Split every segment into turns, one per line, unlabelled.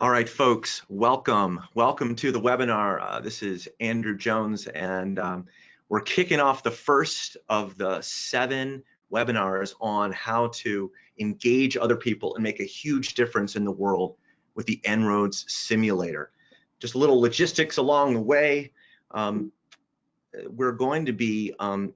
All right, folks, welcome. Welcome to the webinar. Uh, this is Andrew Jones, and um, we're kicking off the first of the seven webinars on how to engage other people and make a huge difference in the world with the En-ROADS simulator. Just a little logistics along the way. Um, we're going to be um,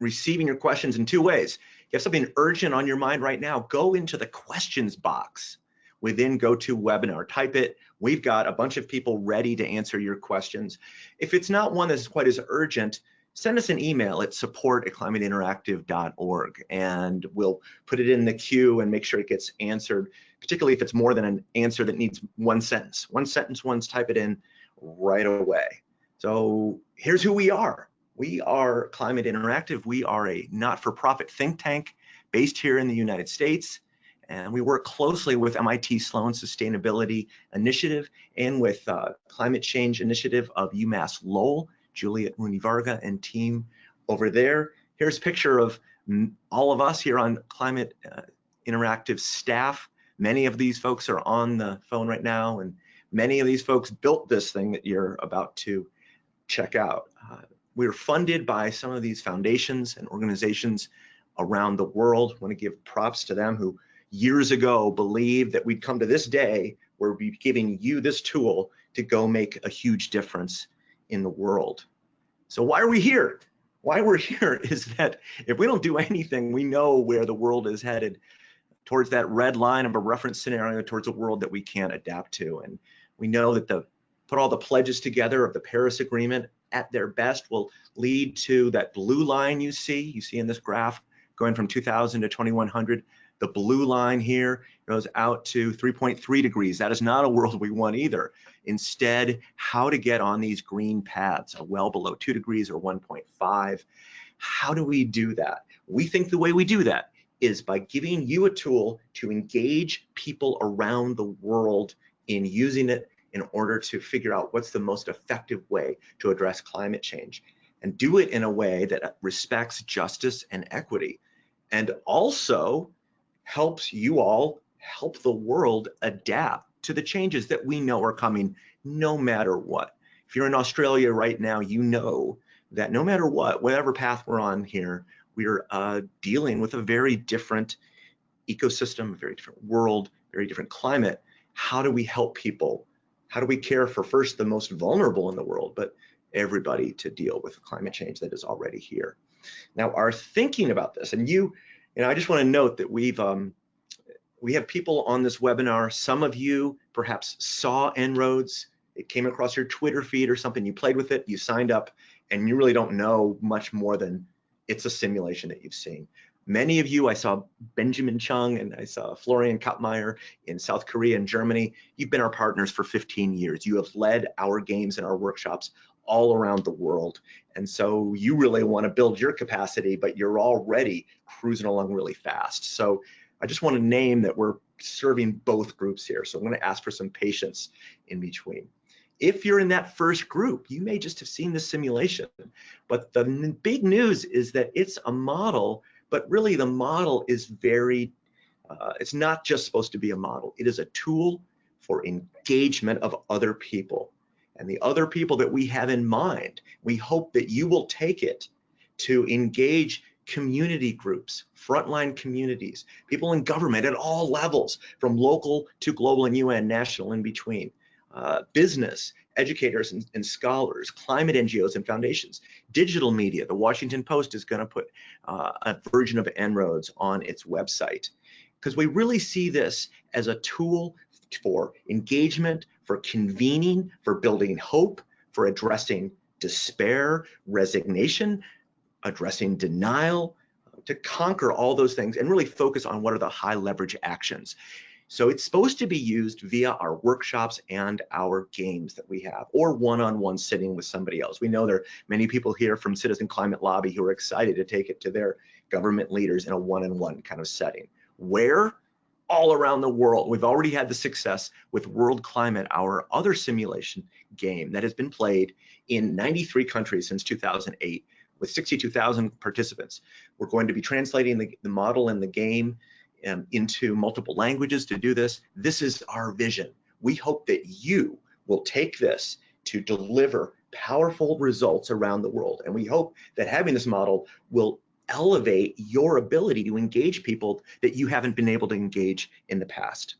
receiving your questions in two ways. If you have something urgent on your mind right now, go into the questions box within GoToWebinar. Type it. We've got a bunch of people ready to answer your questions. If it's not one that's quite as urgent, send us an email at support at climateinteractive.org and we'll put it in the queue and make sure it gets answered, particularly if it's more than an answer that needs one sentence. One sentence once, type it in right away. So here's who we are. We are Climate Interactive. We are a not-for-profit think tank based here in the United States. And we work closely with MIT Sloan Sustainability Initiative and with uh, Climate Change Initiative of UMass Lowell, Juliette Rooney-Varga and team over there. Here's a picture of all of us here on Climate uh, Interactive staff. Many of these folks are on the phone right now, and many of these folks built this thing that you're about to check out. Uh, we're funded by some of these foundations and organizations around the world. Want to give props to them who years ago believed that we'd come to this day where we'd be giving you this tool to go make a huge difference in the world. So why are we here? Why we're here is that if we don't do anything, we know where the world is headed towards that red line of a reference scenario towards a world that we can't adapt to. And we know that the put all the pledges together of the Paris Agreement at their best will lead to that blue line you see, you see in this graph going from 2000 to 2100. The blue line here goes out to 3.3 degrees. That is not a world we want either. Instead, how to get on these green paths, uh, well below two degrees or 1.5. How do we do that? We think the way we do that is by giving you a tool to engage people around the world in using it in order to figure out what's the most effective way to address climate change and do it in a way that respects justice and equity and also helps you all help the world adapt to the changes that we know are coming no matter what. If you're in Australia right now, you know that no matter what, whatever path we're on here, we're uh, dealing with a very different ecosystem, a very different world, very different climate. How do we help people? How do we care for first the most vulnerable in the world, but everybody to deal with climate change that is already here? Now, our thinking about this, and you, know, I just want to note that we've um, we have people on this webinar. Some of you perhaps saw En-ROADS. It came across your Twitter feed or something. You played with it, you signed up, and you really don't know much more than it's a simulation that you've seen. Many of you, I saw Benjamin Chung and I saw Florian Kapmeier in South Korea and Germany. You've been our partners for 15 years. You have led our games and our workshops all around the world. And so you really want to build your capacity, but you're already cruising along really fast. So I just want to name that we're serving both groups here. So I'm going to ask for some patience in between. If you're in that first group, you may just have seen the simulation, but the big news is that it's a model, but really the model is very, uh, it's not just supposed to be a model. It is a tool for engagement of other people. And the other people that we have in mind, we hope that you will take it to engage community groups, frontline communities, people in government at all levels, from local to global and UN, national in between, uh, business, educators and, and, scholars, climate NGOs and foundations, digital media. The Washington Post is going to put uh, a version of En-ROADS on its website because we really see this as a tool for engagement, for convening, for building hope, for addressing despair, resignation, addressing denial, to conquer all those things and really focus on what are the high leverage actions. So it's supposed to be used via our workshops and our games that we have, or one-on-one -on -one sitting with somebody else. We know there are many people here from Citizen Climate Lobby who are excited to take it to their government leaders in a one-on-one -on -one kind of setting. Where? All around the world. We've already had the success with World Climate, our other simulation game that has been played in 93 countries since 2008 with 62,000 participants. We're going to be translating the, the model and the game um, into multiple languages to do this. This is our vision. we hope that you will take this to deliver powerful results around the world. And we hope that having this model will elevate your ability to engage people that you haven't been able to engage in the past.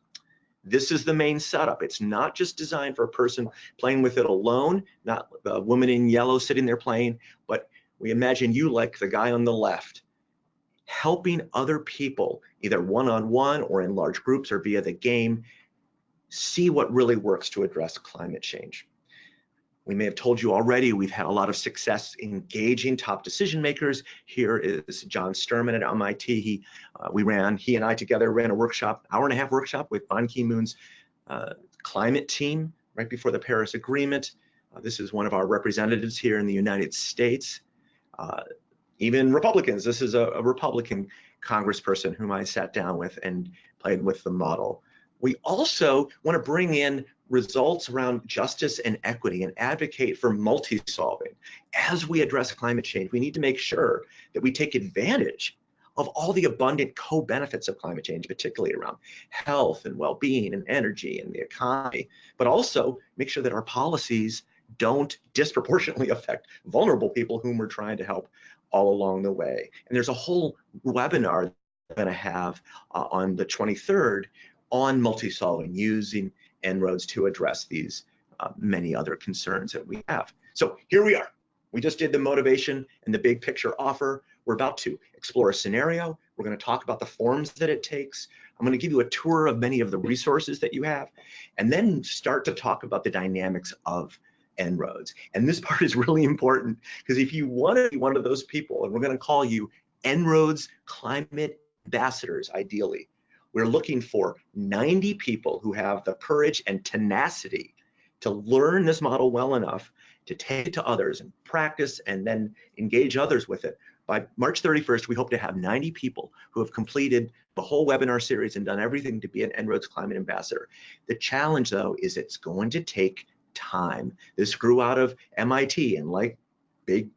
This is the main setup. It's not just designed for a person playing with it alone, not a woman in yellow sitting there playing, but we imagine you like the guy on the left, helping other people, either one-on-one -on -one or in large groups or via the game, see what really works to address climate change. We may have told you already, we've had a lot of success engaging top decision makers. Here is John Sterman at MIT. He, uh, we ran, he and I together ran a workshop, hour and a half workshop with Ban Ki-moon's uh, climate team right before the Paris Agreement. Uh, this is one of our representatives here in the United States. Uh, even Republicans, this is a, a Republican congressperson whom I sat down with and played with the model. We also want to bring in results around justice and equity and advocate for multi-solving. As we address climate change, we need to make sure that we take advantage of all the abundant co-benefits of climate change, particularly around health and well-being and energy and the economy, but also make sure that our policies don't disproportionately affect vulnerable people whom we're trying to help all along the way. And there's a whole webinar that I'm going to have uh, on the 23rd on multi-solving using En-ROADS to address these uh, many other concerns that we have. So here we are. We just did the motivation and the big picture offer. We're about to explore a scenario. We're going to talk about the forms that it takes. I'm going to give you a tour of many of the resources that you have, and then start to talk about the dynamics of En-ROADS. And this part is really important because if you want to be one of those people, and we're going to call you En-ROADS climate ambassadors, ideally, we're looking for 90 people who have the courage and tenacity to learn this model well enough to take it to others and practice and then engage others with it. By March 31st, we hope to have 90 people who have completed the whole webinar series and done everything to be an En-ROADS Climate Ambassador. The challenge though is it's going to take time. This grew out of MIT and like big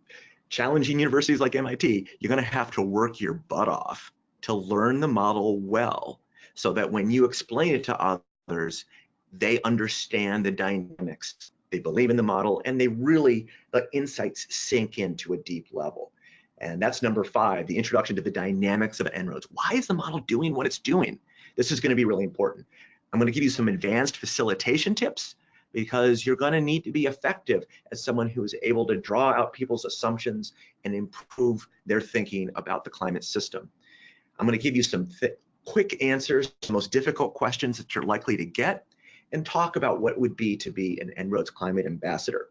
challenging universities like MIT, you're gonna have to work your butt off to learn the model well so that when you explain it to others, they understand the dynamics. They believe in the model and they really, the insights sink into a deep level. And that's number five, the introduction to the dynamics of En-ROADS. Why is the model doing what it's doing? This is gonna be really important. I'm gonna give you some advanced facilitation tips because you're gonna need to be effective as someone who is able to draw out people's assumptions and improve their thinking about the climate system. I'm gonna give you some quick answers to the most difficult questions that you're likely to get, and talk about what would be to be an En-ROADS Climate Ambassador.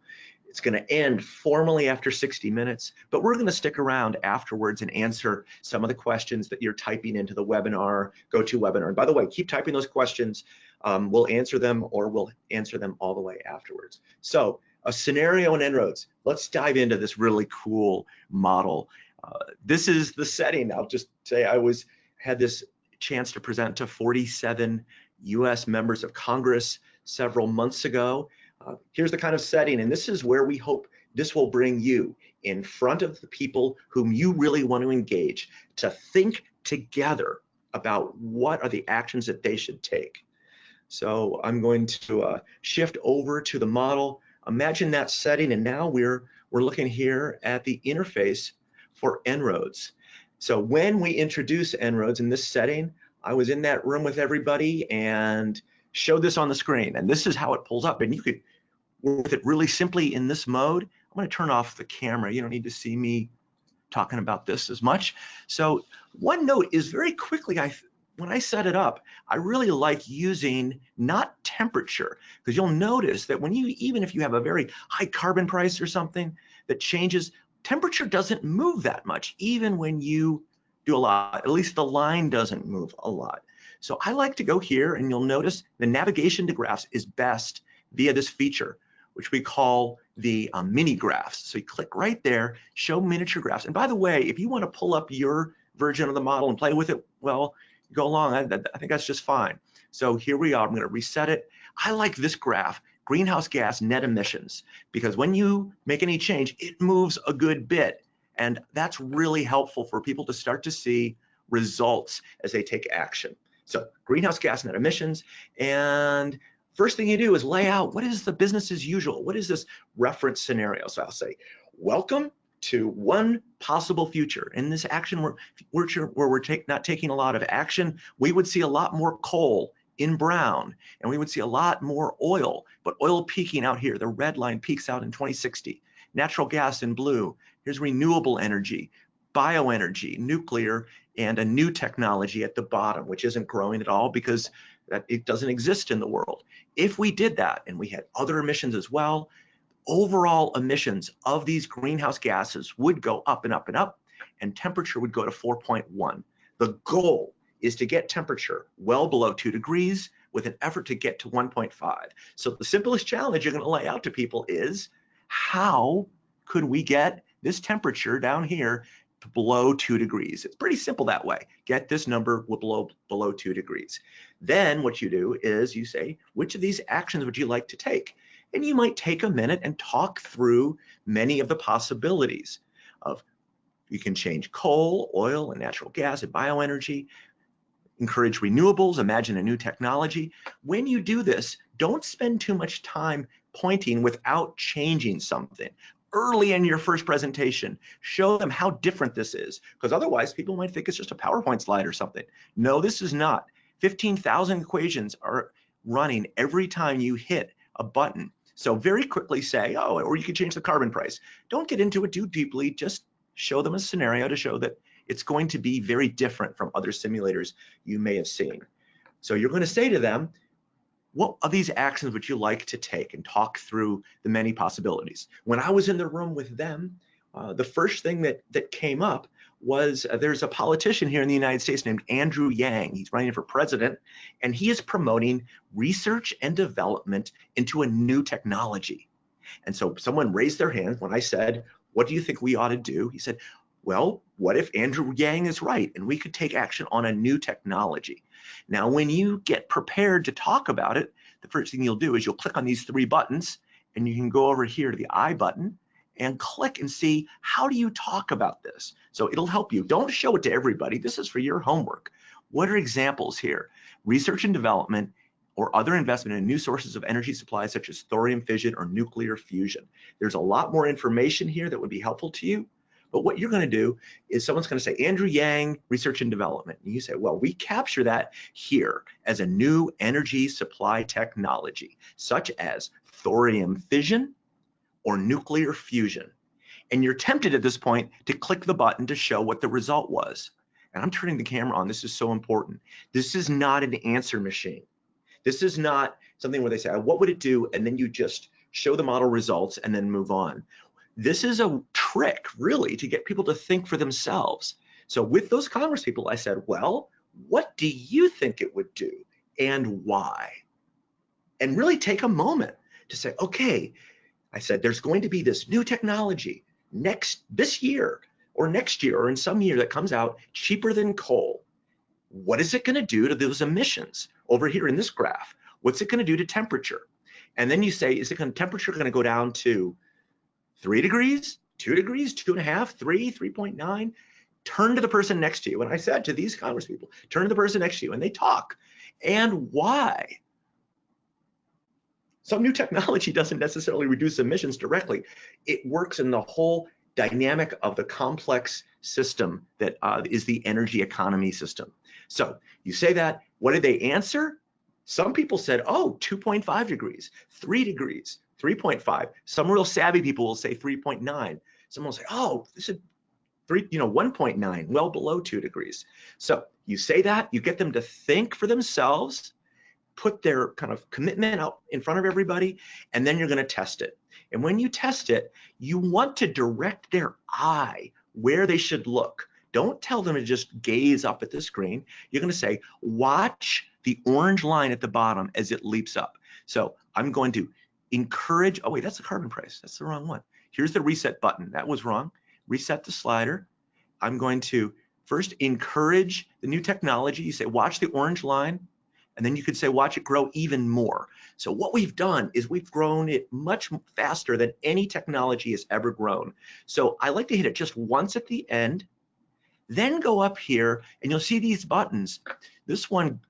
It's going to end formally after 60 minutes, but we're going to stick around afterwards and answer some of the questions that you're typing into the webinar, GoToWebinar. And by the way, keep typing those questions. Um, we'll answer them or we'll answer them all the way afterwards. So a scenario in En-ROADS. Let's dive into this really cool model. Uh, this is the setting. I'll just say I was had this chance to present to 47 US members of Congress several months ago. Uh, here's the kind of setting, and this is where we hope this will bring you in front of the people whom you really want to engage to think together about what are the actions that they should take. So I'm going to uh, shift over to the model. Imagine that setting, and now we're we're looking here at the interface for En-ROADS. So when we introduce En-ROADS in this setting, I was in that room with everybody and showed this on the screen. And this is how it pulls up. And you could work with it really simply in this mode. I'm to turn off the camera. You don't need to see me talking about this as much. So one note is very quickly, I when I set it up, I really like using not temperature because you'll notice that when you, even if you have a very high carbon price or something that changes, temperature doesn't move that much, even when you do a lot, at least the line doesn't move a lot. So I like to go here and you'll notice the navigation to graphs is best via this feature, which we call the um, mini graphs. So you click right there, show miniature graphs. And by the way, if you want to pull up your version of the model and play with it, well, go along. I, I think that's just fine. So here we are. I'm going to reset it. I like this graph greenhouse gas net emissions, because when you make any change, it moves a good bit. And that's really helpful for people to start to see results as they take action. So greenhouse gas net emissions, and first thing you do is lay out what is the business as usual? What is this reference scenario? So I'll say, welcome to one possible future. In this action where, where we're take, not taking a lot of action, we would see a lot more coal in brown and we would see a lot more oil, but oil peaking out here. The red line peaks out in 2060. Natural gas in blue. Here's renewable energy, bioenergy, nuclear, and a new technology at the bottom, which isn't growing at all because that it doesn't exist in the world. If we did that and we had other emissions as well, overall emissions of these greenhouse gases would go up and up and up, and temperature would go to 4.1. The goal is to get temperature well below two degrees with an effort to get to 1.5. So the simplest challenge you're gonna lay out to people is how could we get this temperature down here below two degrees? It's pretty simple that way. Get this number below, below two degrees. Then what you do is you say, which of these actions would you like to take? And you might take a minute and talk through many of the possibilities of you can change coal, oil, and natural gas and bioenergy, encourage renewables, imagine a new technology. When you do this, don't spend too much time pointing without changing something. Early in your first presentation, show them how different this is, because otherwise people might think it's just a PowerPoint slide or something. No, this is not. 15,000 equations are running every time you hit a button. So very quickly say, oh, or you could change the carbon price. Don't get into it too deeply, just show them a scenario to show that it's going to be very different from other simulators you may have seen. So you're going to say to them, what of these actions would you like to take and talk through the many possibilities? When I was in the room with them, uh, the first thing that, that came up was uh, there's a politician here in the United States named Andrew Yang. He's running for president, and he is promoting research and development into a new technology. And so someone raised their hand when I said, what do you think we ought to do? He said, well, what if Andrew Yang is right and we could take action on a new technology? Now, when you get prepared to talk about it, the first thing you'll do is you'll click on these three buttons and you can go over here to the I button and click and see how do you talk about this? So it'll help you. Don't show it to everybody. This is for your homework. What are examples here? Research and development or other investment in new sources of energy supply such as thorium fission or nuclear fusion. There's a lot more information here that would be helpful to you. But what you're going to do is someone's going to say, Andrew Yang, research and development. And you say, well, we capture that here as a new energy supply technology, such as thorium fission or nuclear fusion. And you're tempted at this point to click the button to show what the result was. And I'm turning the camera on. This is so important. This is not an answer machine. This is not something where they say, what would it do? And then you just show the model results and then move on this is a trick really to get people to think for themselves. So with those Congress people, I said, well, what do you think it would do and why? And really take a moment to say, okay, I said, there's going to be this new technology next this year or next year or in some year that comes out cheaper than coal. What is it going to do to those emissions over here in this graph? What's it going to do to temperature? And then you say, is it going temperature going to go down to three degrees, two degrees, two and a half, three, 3.9, turn to the person next to you. And I said to these Congress people, turn to the person next to you and they talk. And why? Some new technology doesn't necessarily reduce emissions directly. It works in the whole dynamic of the complex system that uh, is the energy economy system. So you say that, what did they answer? Some people said, oh, 2.5 degrees, three degrees, 3.5. Some real savvy people will say 3.9. Some will say, oh, this is three, you know, 1.9, well below two degrees. So you say that, you get them to think for themselves, put their kind of commitment out in front of everybody, and then you're going to test it. And when you test it, you want to direct their eye where they should look. Don't tell them to just gaze up at the screen. You're going to say, watch the orange line at the bottom as it leaps up. So I'm going to encourage, oh wait, that's the carbon price. That's the wrong one. Here's the reset button. That was wrong. Reset the slider. I'm going to first encourage the new technology. You say, watch the orange line, and then you could say, watch it grow even more. So what we've done is we've grown it much faster than any technology has ever grown. So I like to hit it just once at the end, then go up here and you'll see these buttons. This one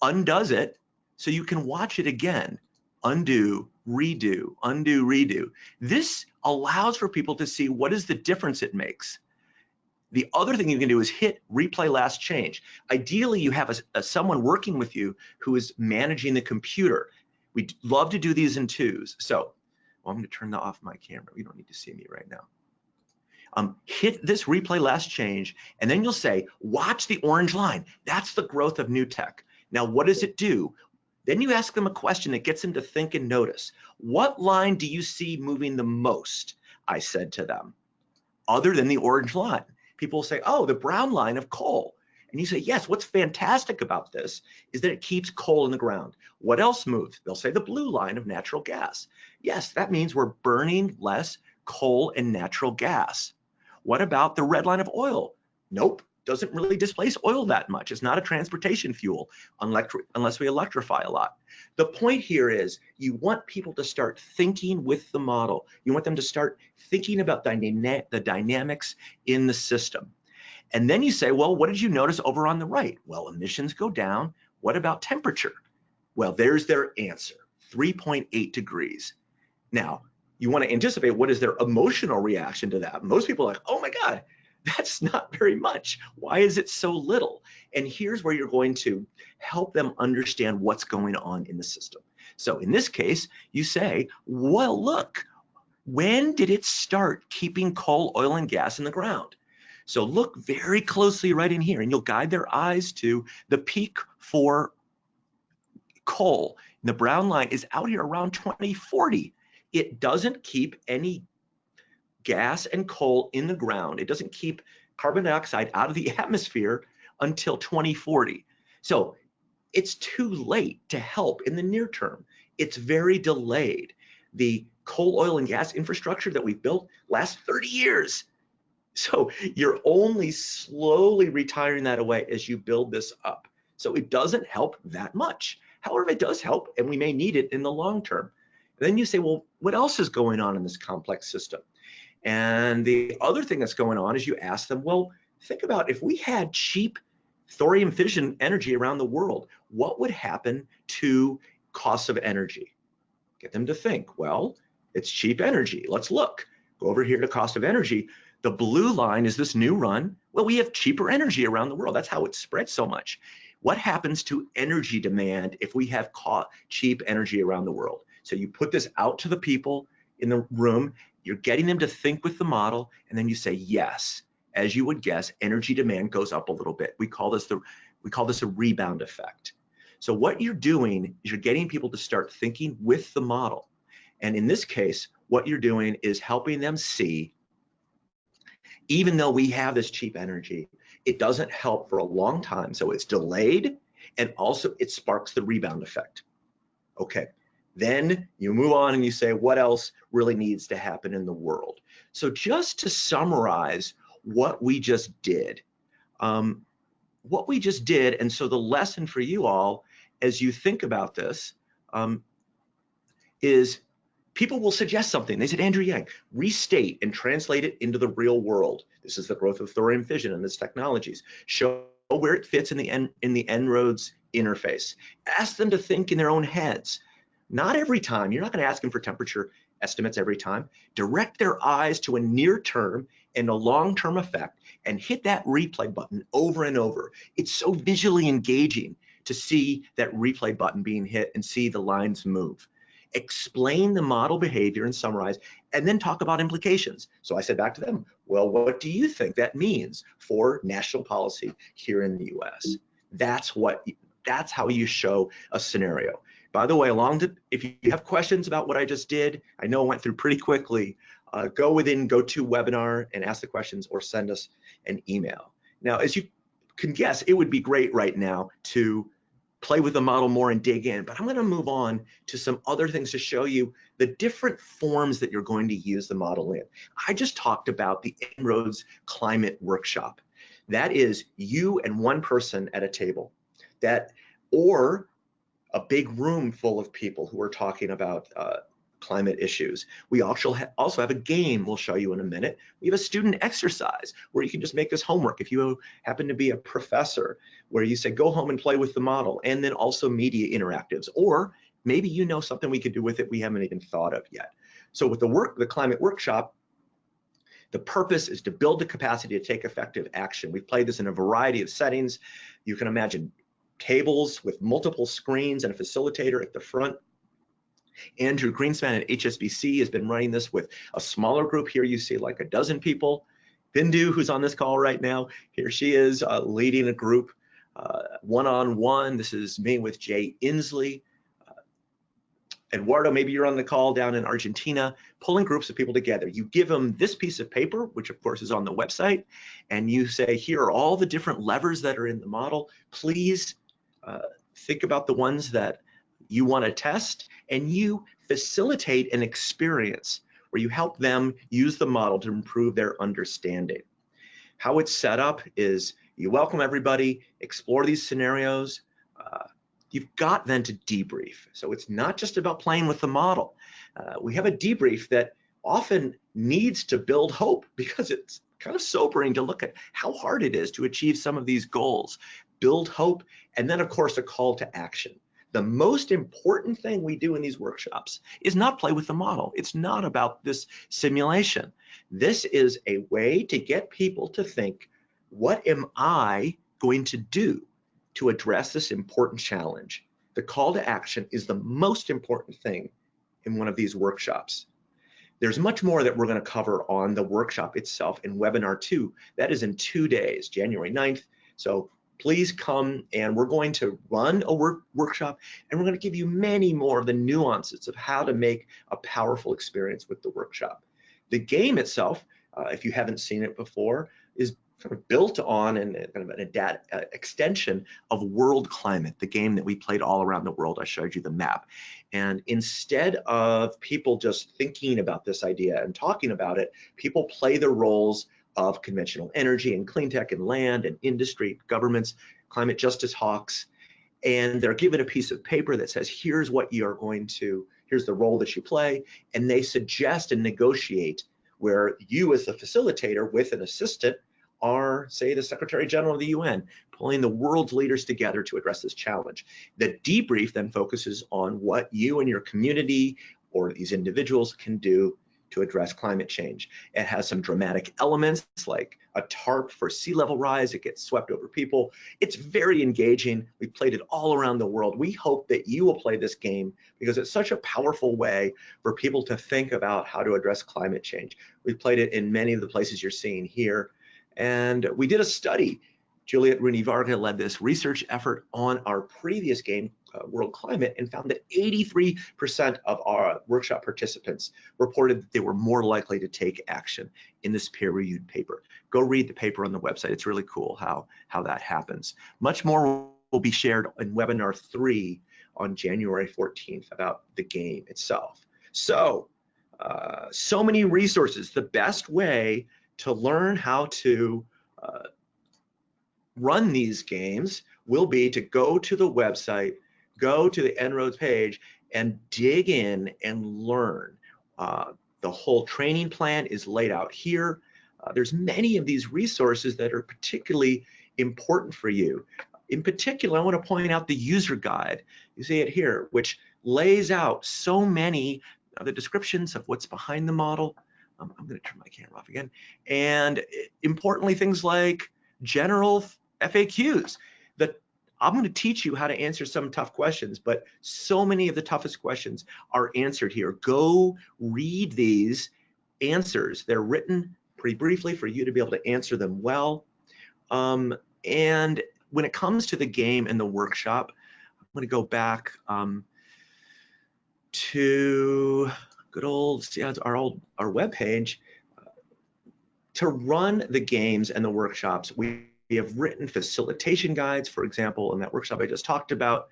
undoes it so you can watch it again undo, redo, undo, redo. This allows for people to see what is the difference it makes. The other thing you can do is hit replay last change. Ideally, you have a, a, someone working with you who is managing the computer. We love to do these in twos. So well, I'm going to turn off my camera. You don't need to see me right now. Um, hit this replay last change, and then you'll say, watch the orange line. That's the growth of new tech. Now, what does it do? Then you ask them a question that gets them to think and notice. What line do you see moving the most? I said to them, other than the orange line. People say, oh, the brown line of coal. And you say, yes, what's fantastic about this is that it keeps coal in the ground. What else moves? They'll say the blue line of natural gas. Yes, that means we're burning less coal and natural gas. What about the red line of oil? Nope, doesn't really displace oil that much. It's not a transportation fuel unless we electrify a lot. The point here is you want people to start thinking with the model. You want them to start thinking about the dynamics in the system. And then you say, well, what did you notice over on the right? Well, emissions go down. What about temperature? Well, there's their answer, 3.8 degrees. Now, you want to anticipate what is their emotional reaction to that. Most people are like, oh my God, that's not very much. Why is it so little? And here's where you're going to help them understand what's going on in the system. So in this case, you say, well, look, when did it start keeping coal, oil, and gas in the ground? So look very closely right in here, and you'll guide their eyes to the peak for coal. The brown line is out here around 2040. It doesn't keep any gas and coal in the ground. It doesn't keep carbon dioxide out of the atmosphere until 2040. So it's too late to help in the near term. It's very delayed. The coal, oil, and gas infrastructure that we've built lasts 30 years. So you're only slowly retiring that away as you build this up. So it doesn't help that much. However, it does help, and we may need it in the long term. Then you say, well, what else is going on in this complex system? And the other thing that's going on is you ask them, well, think about if we had cheap thorium fission energy around the world, what would happen to costs of energy? Get them to think, well, it's cheap energy. Let's look. Go over here to cost of energy. The blue line is this new run. Well, we have cheaper energy around the world. That's how it spreads so much. What happens to energy demand if we have cheap energy around the world? So you put this out to the people in the room you're getting them to think with the model, and then you say, yes, as you would guess, energy demand goes up a little bit. We call this the we call this a rebound effect. So what you're doing is you're getting people to start thinking with the model. And in this case, what you're doing is helping them see, even though we have this cheap energy, it doesn't help for a long time. So it's delayed and also it sparks the rebound effect. Okay, then you move on and you say, what else really needs to happen in the world? So just to summarize what we just did, um, what we just did, and so the lesson for you all as you think about this um, is people will suggest something. They said, Andrew Yang, restate and translate it into the real world. This is the growth of thorium fission and its technologies. Show where it fits in the, en in the En-ROADS interface. Ask them to think in their own heads. Not every time. You're not going to ask them for temperature estimates every time. Direct their eyes to a near term and a long term effect and hit that replay button over and over. It's so visually engaging to see that replay button being hit and see the lines move. Explain the model behavior and summarize, and then talk about implications. So I said back to them, well, what do you think that means for national policy here in the US? That's what that's how you show a scenario. By the way, along to, if you have questions about what I just did, I know I went through pretty quickly, uh, go within GoToWebinar and ask the questions or send us an email. Now, as you can guess, it would be great right now to play with the model more and dig in, but I'm gonna move on to some other things to show you the different forms that you're going to use the model in. I just talked about the En-ROADS Climate Workshop. That is you and one person at a table that, or a big room full of people who are talking about uh, climate issues. We also, ha also have a game we'll show you in a minute. We have a student exercise where you can just make this homework if you happen to be a professor where you say go home and play with the model and then also media interactives or maybe you know something we could do with it we haven't even thought of yet. So with the work, the climate workshop, the purpose is to build the capacity to take effective action. We've played this in a variety of settings. You can imagine tables with multiple screens and a facilitator at the front. Andrew Greenspan at HSBC has been running this with a smaller group. Here you see like a dozen people. Bindu, who's on this call right now, here she is uh, leading a group one-on-one. Uh, -on -one. This is me with Jay Inslee. Eduardo, maybe you're on the call down in Argentina, pulling groups of people together. You give them this piece of paper, which of course is on the website, and you say, here are all the different levers that are in the model. Please uh, think about the ones that you want to test, and you facilitate an experience where you help them use the model to improve their understanding. How it's set up is you welcome everybody, explore these scenarios, uh, you've got then to debrief. So it's not just about playing with the model. Uh, we have a debrief that often needs to build hope because it's kind of sobering to look at how hard it is to achieve some of these goals. Build hope, and then of course a call to action. The most important thing we do in these workshops is not play with the model. It's not about this simulation. This is a way to get people to think, what am I going to do? to address this important challenge. The call to action is the most important thing in one of these workshops. There's much more that we're going to cover on the workshop itself in webinar two. That is in two days, January 9th. So please come and we're going to run a work workshop and we're going to give you many more of the nuances of how to make a powerful experience with the workshop. The game itself, uh, if you haven't seen it before, is kind of built on and kind of an adapt, uh, extension of World Climate, the game that we played all around the world. I showed you the map. And instead of people just thinking about this idea and talking about it, people play the roles of conventional energy and clean tech and land and industry, governments, climate justice hawks, and they're given a piece of paper that says, here's what you're going to, here's the role that you play, and they suggest and negotiate where you as the facilitator with an assistant are, say, the Secretary General of the UN, pulling the world's leaders together to address this challenge. The debrief then focuses on what you and your community or these individuals can do to address climate change. It has some dramatic elements like a tarp for sea level rise, it gets swept over people. It's very engaging. We played it all around the world. We hope that you will play this game because it's such a powerful way for people to think about how to address climate change. We've played it in many of the places you're seeing here. And we did a study. Juliette Rooney-Varga led this research effort on our previous game, World Climate, and found that 83% of our workshop participants reported that they were more likely to take action in this peer-reviewed paper. Go read the paper on the website. It's really cool how, how that happens. Much more will be shared in webinar three on January 14th about the game itself. So, uh, so many resources. The best way to learn how to uh, run these games will be to go to the website, go to the En-ROADS page and dig in and learn. Uh, the whole training plan is laid out here. Uh, there's many of these resources that are particularly important for you. In particular, I want to point out the user guide. You see it here, which lays out so many of the descriptions of what's behind the model, um, I'm going to turn my camera off again. And eh, importantly, things like general FAQs. I'm going to teach you how to answer some tough questions, but so many of the toughest questions are answered here. Go read these answers. They're written pretty briefly for you to be able to answer them well. Um, and when it comes to the game and the workshop, I'm going to go back um, to good old our old our web page to run the games and the workshops we have written facilitation guides for example in that workshop i just talked about.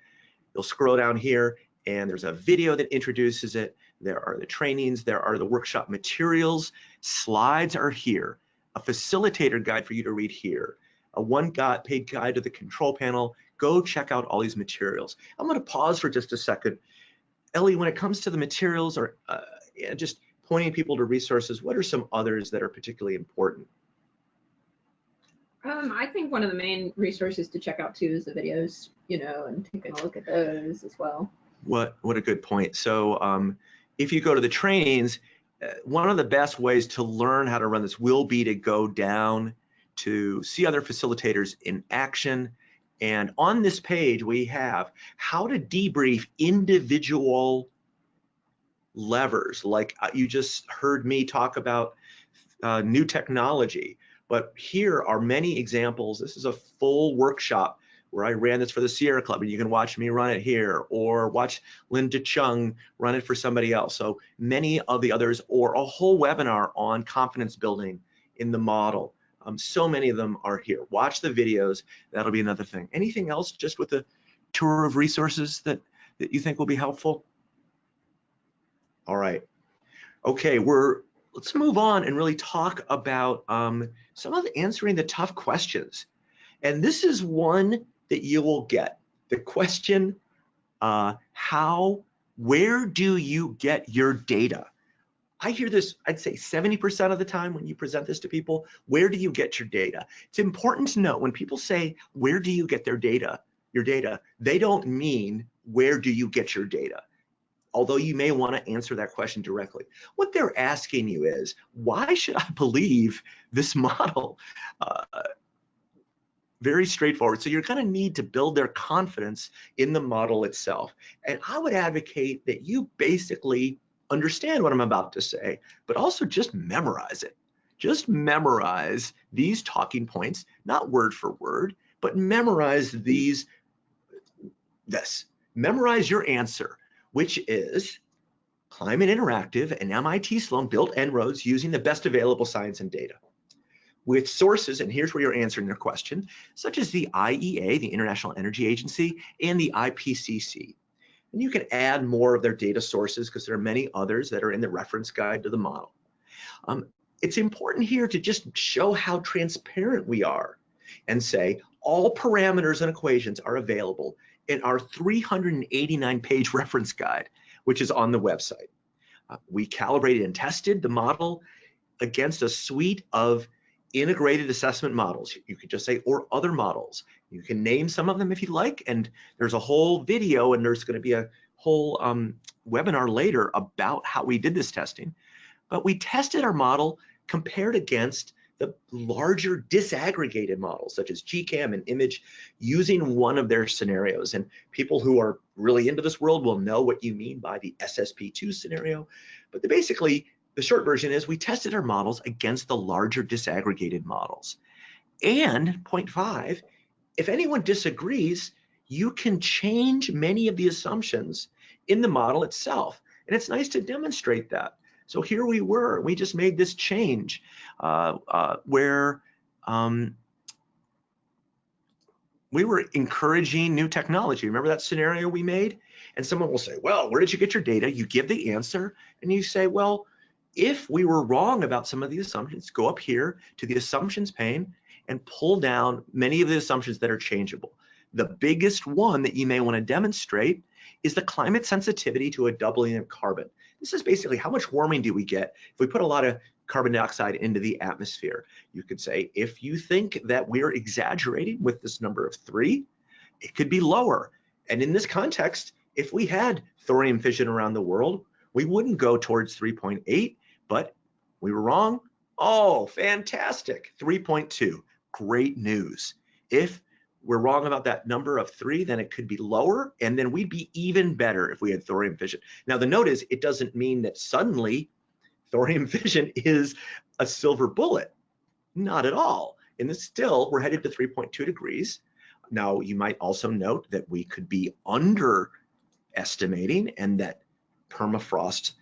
You'll scroll down here and there's a video that introduces it. There are the trainings there are the workshop materials. Slides are here. A facilitator guide for you to read here. A one paid guide to the control panel. Go check out all these materials. I'm going to pause for just a second. Ellie, when it comes to the materials or uh, just pointing people to resources, what are some others that are particularly important?
Um, I think one of the main resources to check out too is the videos, you know, and taking a look at those as well.
what what a good point. So um, if you go to the trainings, uh, one of the best ways to learn how to run this will be to go down to see other facilitators in action. And on this page, we have how to debrief individual levers. Like uh, you just heard me talk about uh, new technology, but here are many examples. This is a full workshop where I ran this for the Sierra Club, and you can watch me run it here, or watch Linda Chung run it for somebody else. So many of the others, or a whole webinar on confidence building in the model. Um, so many of them are here. Watch the videos. That'll be another thing. Anything else just with the tour of resources that, that you think will be helpful? All right. Okay, we're let's move on and really talk about um, some of the answering the tough questions. And this is one that you will get. The question, uh, how, where do you get your data? I hear this, I'd say 70% of the time when you present this to people, where do you get your data? It's important to know when people say, where do you get their data, your data, they don't mean, where do you get your data? Although you may want to answer that question directly. What they're asking you is, why should I believe this model? Uh, very straightforward. So you're going to need to build their confidence in the model itself. And I would advocate that you basically understand what I'm about to say, but also just memorize it. Just memorize these talking points, not word for word, but memorize these, this. Memorize your answer, which is Climate Interactive and MIT Sloan built En-ROADS using the best available science and data with sources, and here's where you're answering their question, such as the IEA, the International Energy Agency, and the IPCC. And you can add more of their data sources because there are many others that are in the reference guide to the model. Um, it's important here to just show how transparent we are and say all parameters and equations are available in our 389 page reference guide, which is on the website. Uh, we calibrated and tested the model against a suite of integrated assessment models. You could just say, or other models. You can name some of them if you like, and there's a whole video and there's gonna be a whole um, webinar later about how we did this testing. But we tested our model compared against the larger disaggregated models such as GCAM and IMAGE using one of their scenarios. And people who are really into this world will know what you mean by the SSP2 scenario. But basically, the short version is we tested our models against the larger disaggregated models. And point five, if anyone disagrees, you can change many of the assumptions in the model itself. And it's nice to demonstrate that. So here we were, we just made this change uh, uh, where um, we were encouraging new technology. Remember that scenario we made? And someone will say, well, where did you get your data? You give the answer and you say, well, if we were wrong about some of the assumptions, go up here to the assumptions pane and pull down many of the assumptions that are changeable. The biggest one that you may want to demonstrate is the climate sensitivity to a doubling of carbon. This is basically how much warming do we get if we put a lot of carbon dioxide into the atmosphere. You could say, if you think that we're exaggerating with this number of three, it could be lower. And in this context, if we had thorium fission around the world, we wouldn't go towards 3.8, but we were wrong. Oh, fantastic. 3.2. Great news. If we're wrong about that number of three, then it could be lower, and then we'd be even better if we had thorium fission. Now, the note is it doesn't mean that suddenly thorium fission is a silver bullet. Not at all. In the still, we're headed to 3.2 degrees. Now, you might also note that we could be underestimating and that permafrost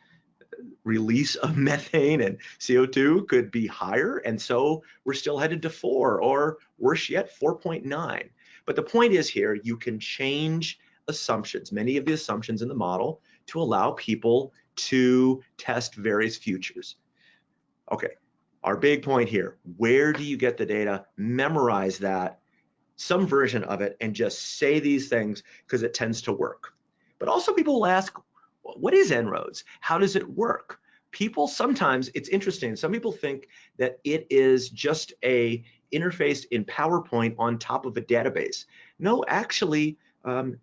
release of methane and CO2 could be higher. And so we're still headed to four or worse yet, 4.9. But the point is here, you can change assumptions, many of the assumptions in the model to allow people to test various futures. Okay, our big point here, where do you get the data? Memorize that, some version of it, and just say these things because it tends to work. But also people will ask, what is En-ROADS? How does it work? People sometimes, it's interesting, some people think that it is just a interface in PowerPoint on top of a database. No, actually, um,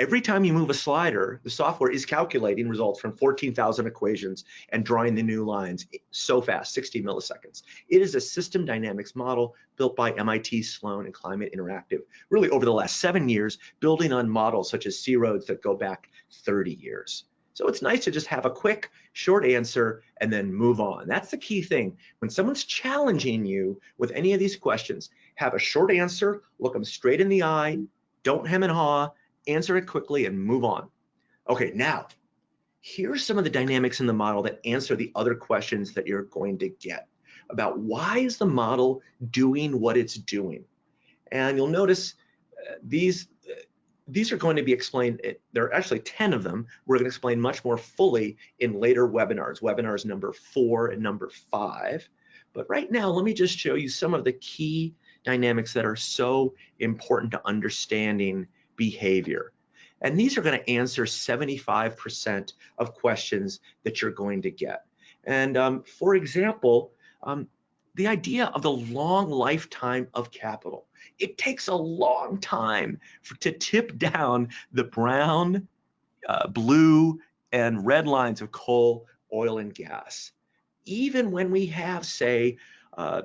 Every time you move a slider, the software is calculating results from 14,000 equations and drawing the new lines so fast, 60 milliseconds. It is a system dynamics model built by MIT Sloan and Climate Interactive, really over the last seven years, building on models such as C-ROADS that go back 30 years. So it's nice to just have a quick, short answer and then move on. That's the key thing. When someone's challenging you with any of these questions, have a short answer, look them straight in the eye, don't hem and haw, answer it quickly and move on. Okay, now, here's some of the dynamics in the model that answer the other questions that you're going to get about why is the model doing what it's doing. And you'll notice uh, these these are going to be explained, eh, there are actually 10 of them. We're going to explain much more fully in later webinars, webinars number four and number five. But right now, let me just show you some of the key dynamics that are so important to understanding behavior. And these are going to answer 75% of questions that you're going to get. And um, for example, um, the idea of the long lifetime of capital. It takes a long time for, to tip down the brown, uh, blue, and red lines of coal, oil, and gas. Even when we have, say, uh,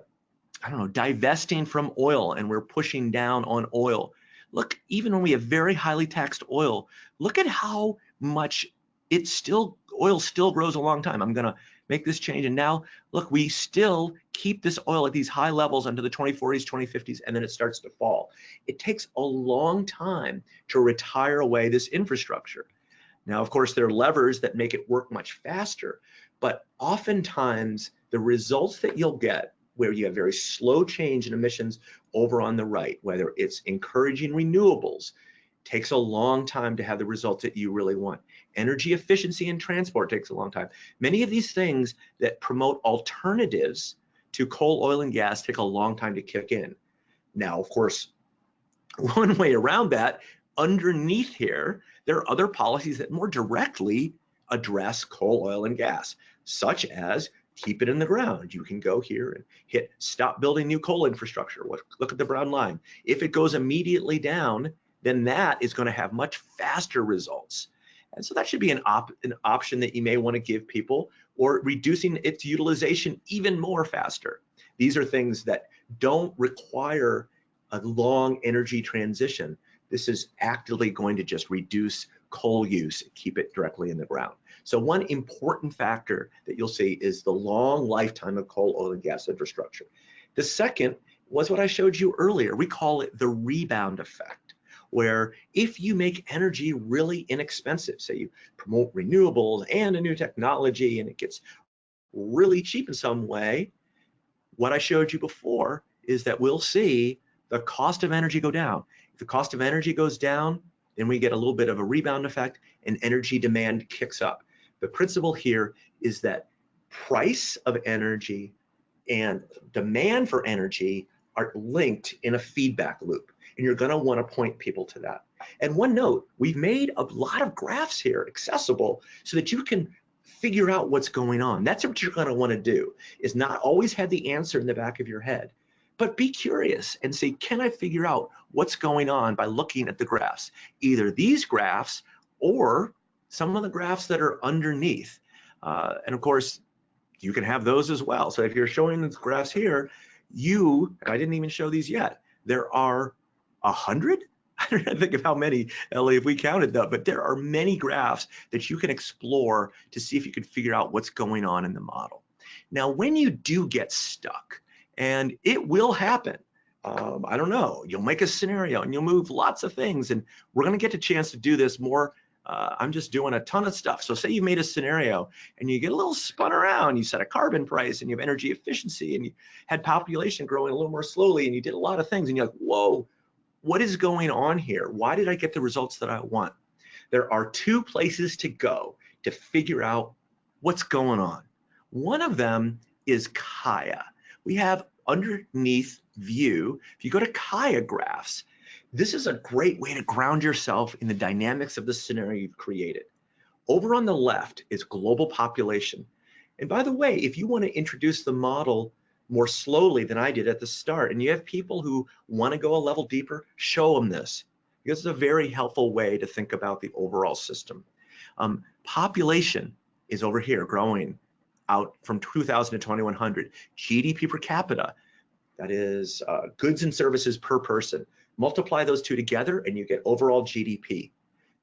I don't know, divesting from oil and we're pushing down on oil, look, even when we have very highly taxed oil, look at how much it still, oil still grows a long time. I'm gonna make this change. And now, look, we still keep this oil at these high levels into the 2040s, 2050s, and then it starts to fall. It takes a long time to retire away this infrastructure. Now, of course, there are levers that make it work much faster, but oftentimes the results that you'll get where you have very slow change in emissions over on the right, whether it's encouraging renewables, takes a long time to have the results that you really want. Energy efficiency in transport takes a long time. Many of these things that promote alternatives to coal, oil, and gas take a long time to kick in. Now, of course, one way around that, underneath here, there are other policies that more directly address coal, oil, and gas, such as keep it in the ground. You can go here and hit stop building new coal infrastructure. Look at the brown line. If it goes immediately down, then that is going to have much faster results. And so that should be an, op an option that you may want to give people or reducing its utilization even more faster. These are things that don't require a long energy transition. This is actively going to just reduce coal use, keep it directly in the ground. So one important factor that you'll see is the long lifetime of coal, oil, and gas infrastructure. The second was what I showed you earlier. We call it the rebound effect, where if you make energy really inexpensive, say you promote renewables and a new technology and it gets really cheap in some way, what I showed you before is that we'll see the cost of energy go down. If the cost of energy goes down, then we get a little bit of a rebound effect and energy demand kicks up. The principle here is that price of energy and demand for energy are linked in a feedback loop. And you're gonna wanna point people to that. And one note, we've made a lot of graphs here accessible so that you can figure out what's going on. That's what you're gonna wanna do, is not always have the answer in the back of your head, but be curious and say, can I figure out what's going on by looking at the graphs? Either these graphs or some of the graphs that are underneath. Uh, and of course, you can have those as well. So if you're showing the graphs here, you, I didn't even show these yet, there are a hundred? I don't think of how many, Ellie, if we counted them, but there are many graphs that you can explore to see if you can figure out what's going on in the model. Now, when you do get stuck, and it will happen, um, I don't know, you'll make a scenario and you'll move lots of things, and we're gonna get a chance to do this more uh, I'm just doing a ton of stuff. So say you made a scenario and you get a little spun around, you set a carbon price and you have energy efficiency and you had population growing a little more slowly and you did a lot of things and you're like, whoa, what is going on here? Why did I get the results that I want? There are two places to go to figure out what's going on. One of them is Kaya. We have underneath view, if you go to Kaya graphs, this is a great way to ground yourself in the dynamics of the scenario you've created. Over on the left is global population. And by the way, if you want to introduce the model more slowly than I did at the start, and you have people who want to go a level deeper, show them this. because it's a very helpful way to think about the overall system. Um, population is over here growing out from 2000 to 2100. GDP per capita, that is uh, goods and services per person. Multiply those two together and you get overall GDP.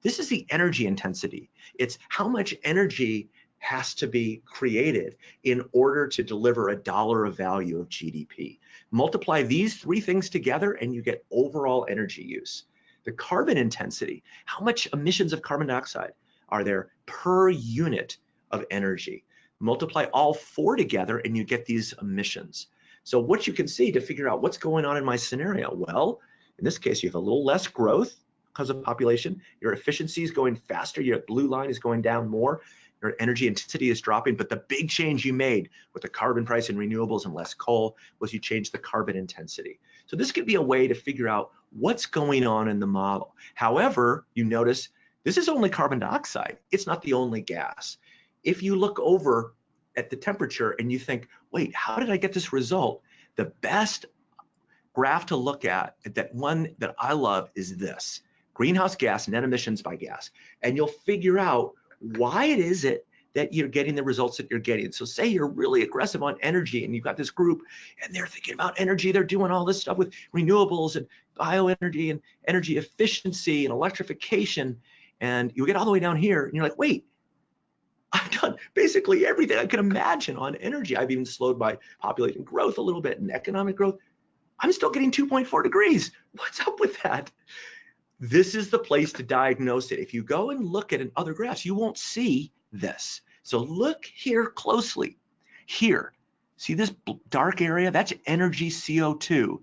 This is the energy intensity. It's how much energy has to be created in order to deliver a dollar of value of GDP. Multiply these three things together and you get overall energy use. The carbon intensity, how much emissions of carbon dioxide are there per unit of energy? Multiply all four together and you get these emissions. So what you can see to figure out what's going on in my scenario, well, in this case, you have a little less growth because of population. Your efficiency is going faster. Your blue line is going down more. Your energy intensity is dropping. But the big change you made with the carbon price and renewables and less coal was you changed the carbon intensity. So this could be a way to figure out what's going on in the model. However, you notice this is only carbon dioxide. It's not the only gas. If you look over at the temperature and you think, wait, how did I get this result? The best graph to look at, that one that I love is this, greenhouse gas net emissions by gas. And you'll figure out why it is it that you're getting the results that you're getting. So say you're really aggressive on energy and you've got this group and they're thinking about energy, they're doing all this stuff with renewables and bioenergy and energy efficiency and electrification. And you get all the way down here and you're like, wait, I've done basically everything I could imagine on energy. I've even slowed my population growth a little bit and economic growth. I'm still getting 2.4 degrees. What's up with that? This is the place to diagnose it. If you go and look at other graphs, you won't see this. So look here closely. Here, see this dark area? That's energy CO2.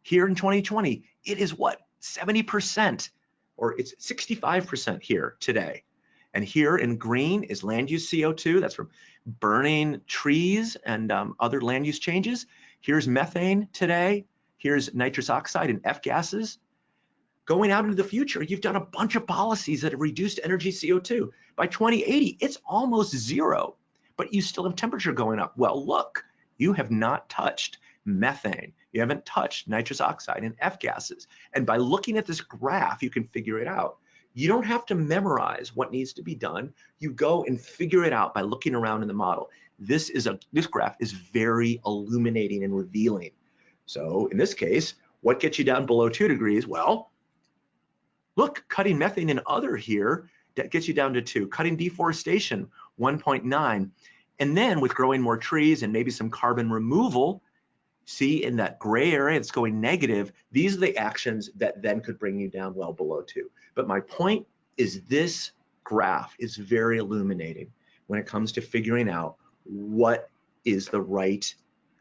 Here in 2020, it is what? 70%, or it's 65% here today. And here in green is land use CO2. That's from burning trees and um, other land use changes. Here's methane today. Here's nitrous oxide and F gases. Going out into the future, you've done a bunch of policies that have reduced energy CO2. By 2080, it's almost zero, but you still have temperature going up. Well, look, you have not touched methane. You haven't touched nitrous oxide and F gases. And by looking at this graph, you can figure it out. You don't have to memorize what needs to be done. You go and figure it out by looking around in the model. This is a this graph is very illuminating and revealing. So in this case, what gets you down below two degrees? Well, look, cutting methane and other here, that gets you down to two. Cutting deforestation, 1.9. And then with growing more trees and maybe some carbon removal, see in that gray area it's going negative, these are the actions that then could bring you down well below two. But my point is this graph is very illuminating when it comes to figuring out what is the right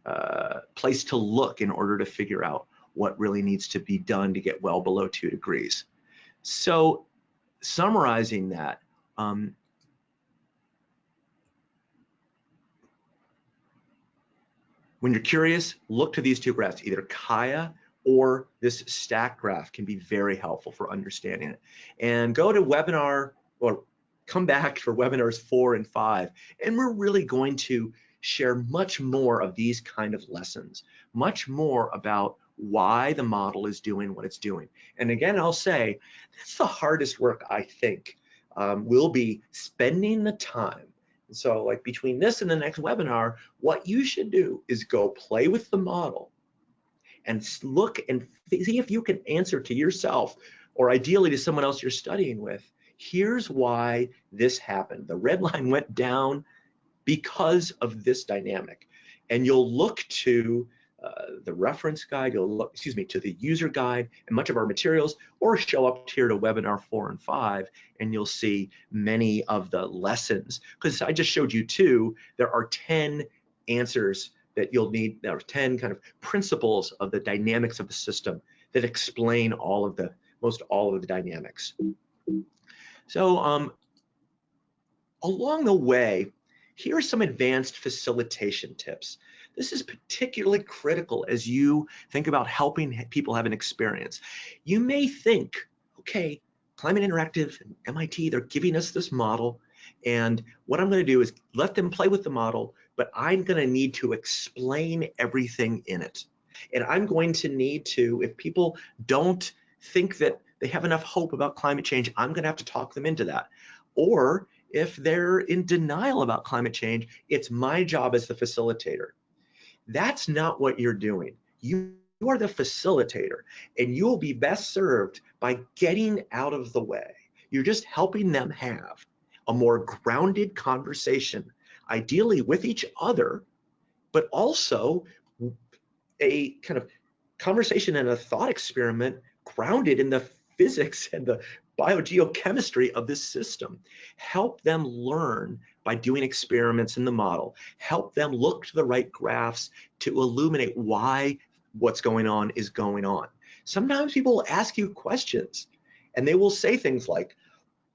uh, place to look in order to figure out what really needs to be done to get well below two degrees. So summarizing that, um, when you're curious, look to these two graphs, either Kaya or this stack graph can be very helpful for understanding it. And go to webinar or come back for webinars four and five. And we're really going to share much more of these kind of lessons, much more about why the model is doing what it's doing. And again, I'll say that's the hardest work I think um, will be spending the time. So like between this and the next webinar, what you should do is go play with the model and look and see if you can answer to yourself or ideally to someone else you're studying with. Here's why this happened. The red line went down because of this dynamic. And you'll look to the reference guide, you'll look, excuse me, to the user guide and much of our materials, or show up here to webinar four and five, and you'll see many of the lessons. Because I just showed you two, there are 10 answers that you'll need, there are 10 kind of principles of the dynamics of the system that explain all of the, most all of the dynamics. So um, along the way, here are some advanced facilitation tips. This is particularly critical as you think about helping people have an experience. You may think, okay, Climate Interactive and MIT, they're giving us this model. And what I'm going to do is let them play with the model, but I'm going to need to explain everything in it. And I'm going to need to, if people don't think that they have enough hope about climate change, I'm gonna have to talk them into that. Or if they're in denial about climate change, it's my job as the facilitator. That's not what you're doing. You, you are the facilitator and you will be best served by getting out of the way. You're just helping them have a more grounded conversation, ideally with each other, but also a kind of conversation and a thought experiment grounded in the physics and the biogeochemistry of this system. Help them learn by doing experiments in the model. Help them look to the right graphs to illuminate why what's going on is going on. Sometimes people will ask you questions and they will say things like,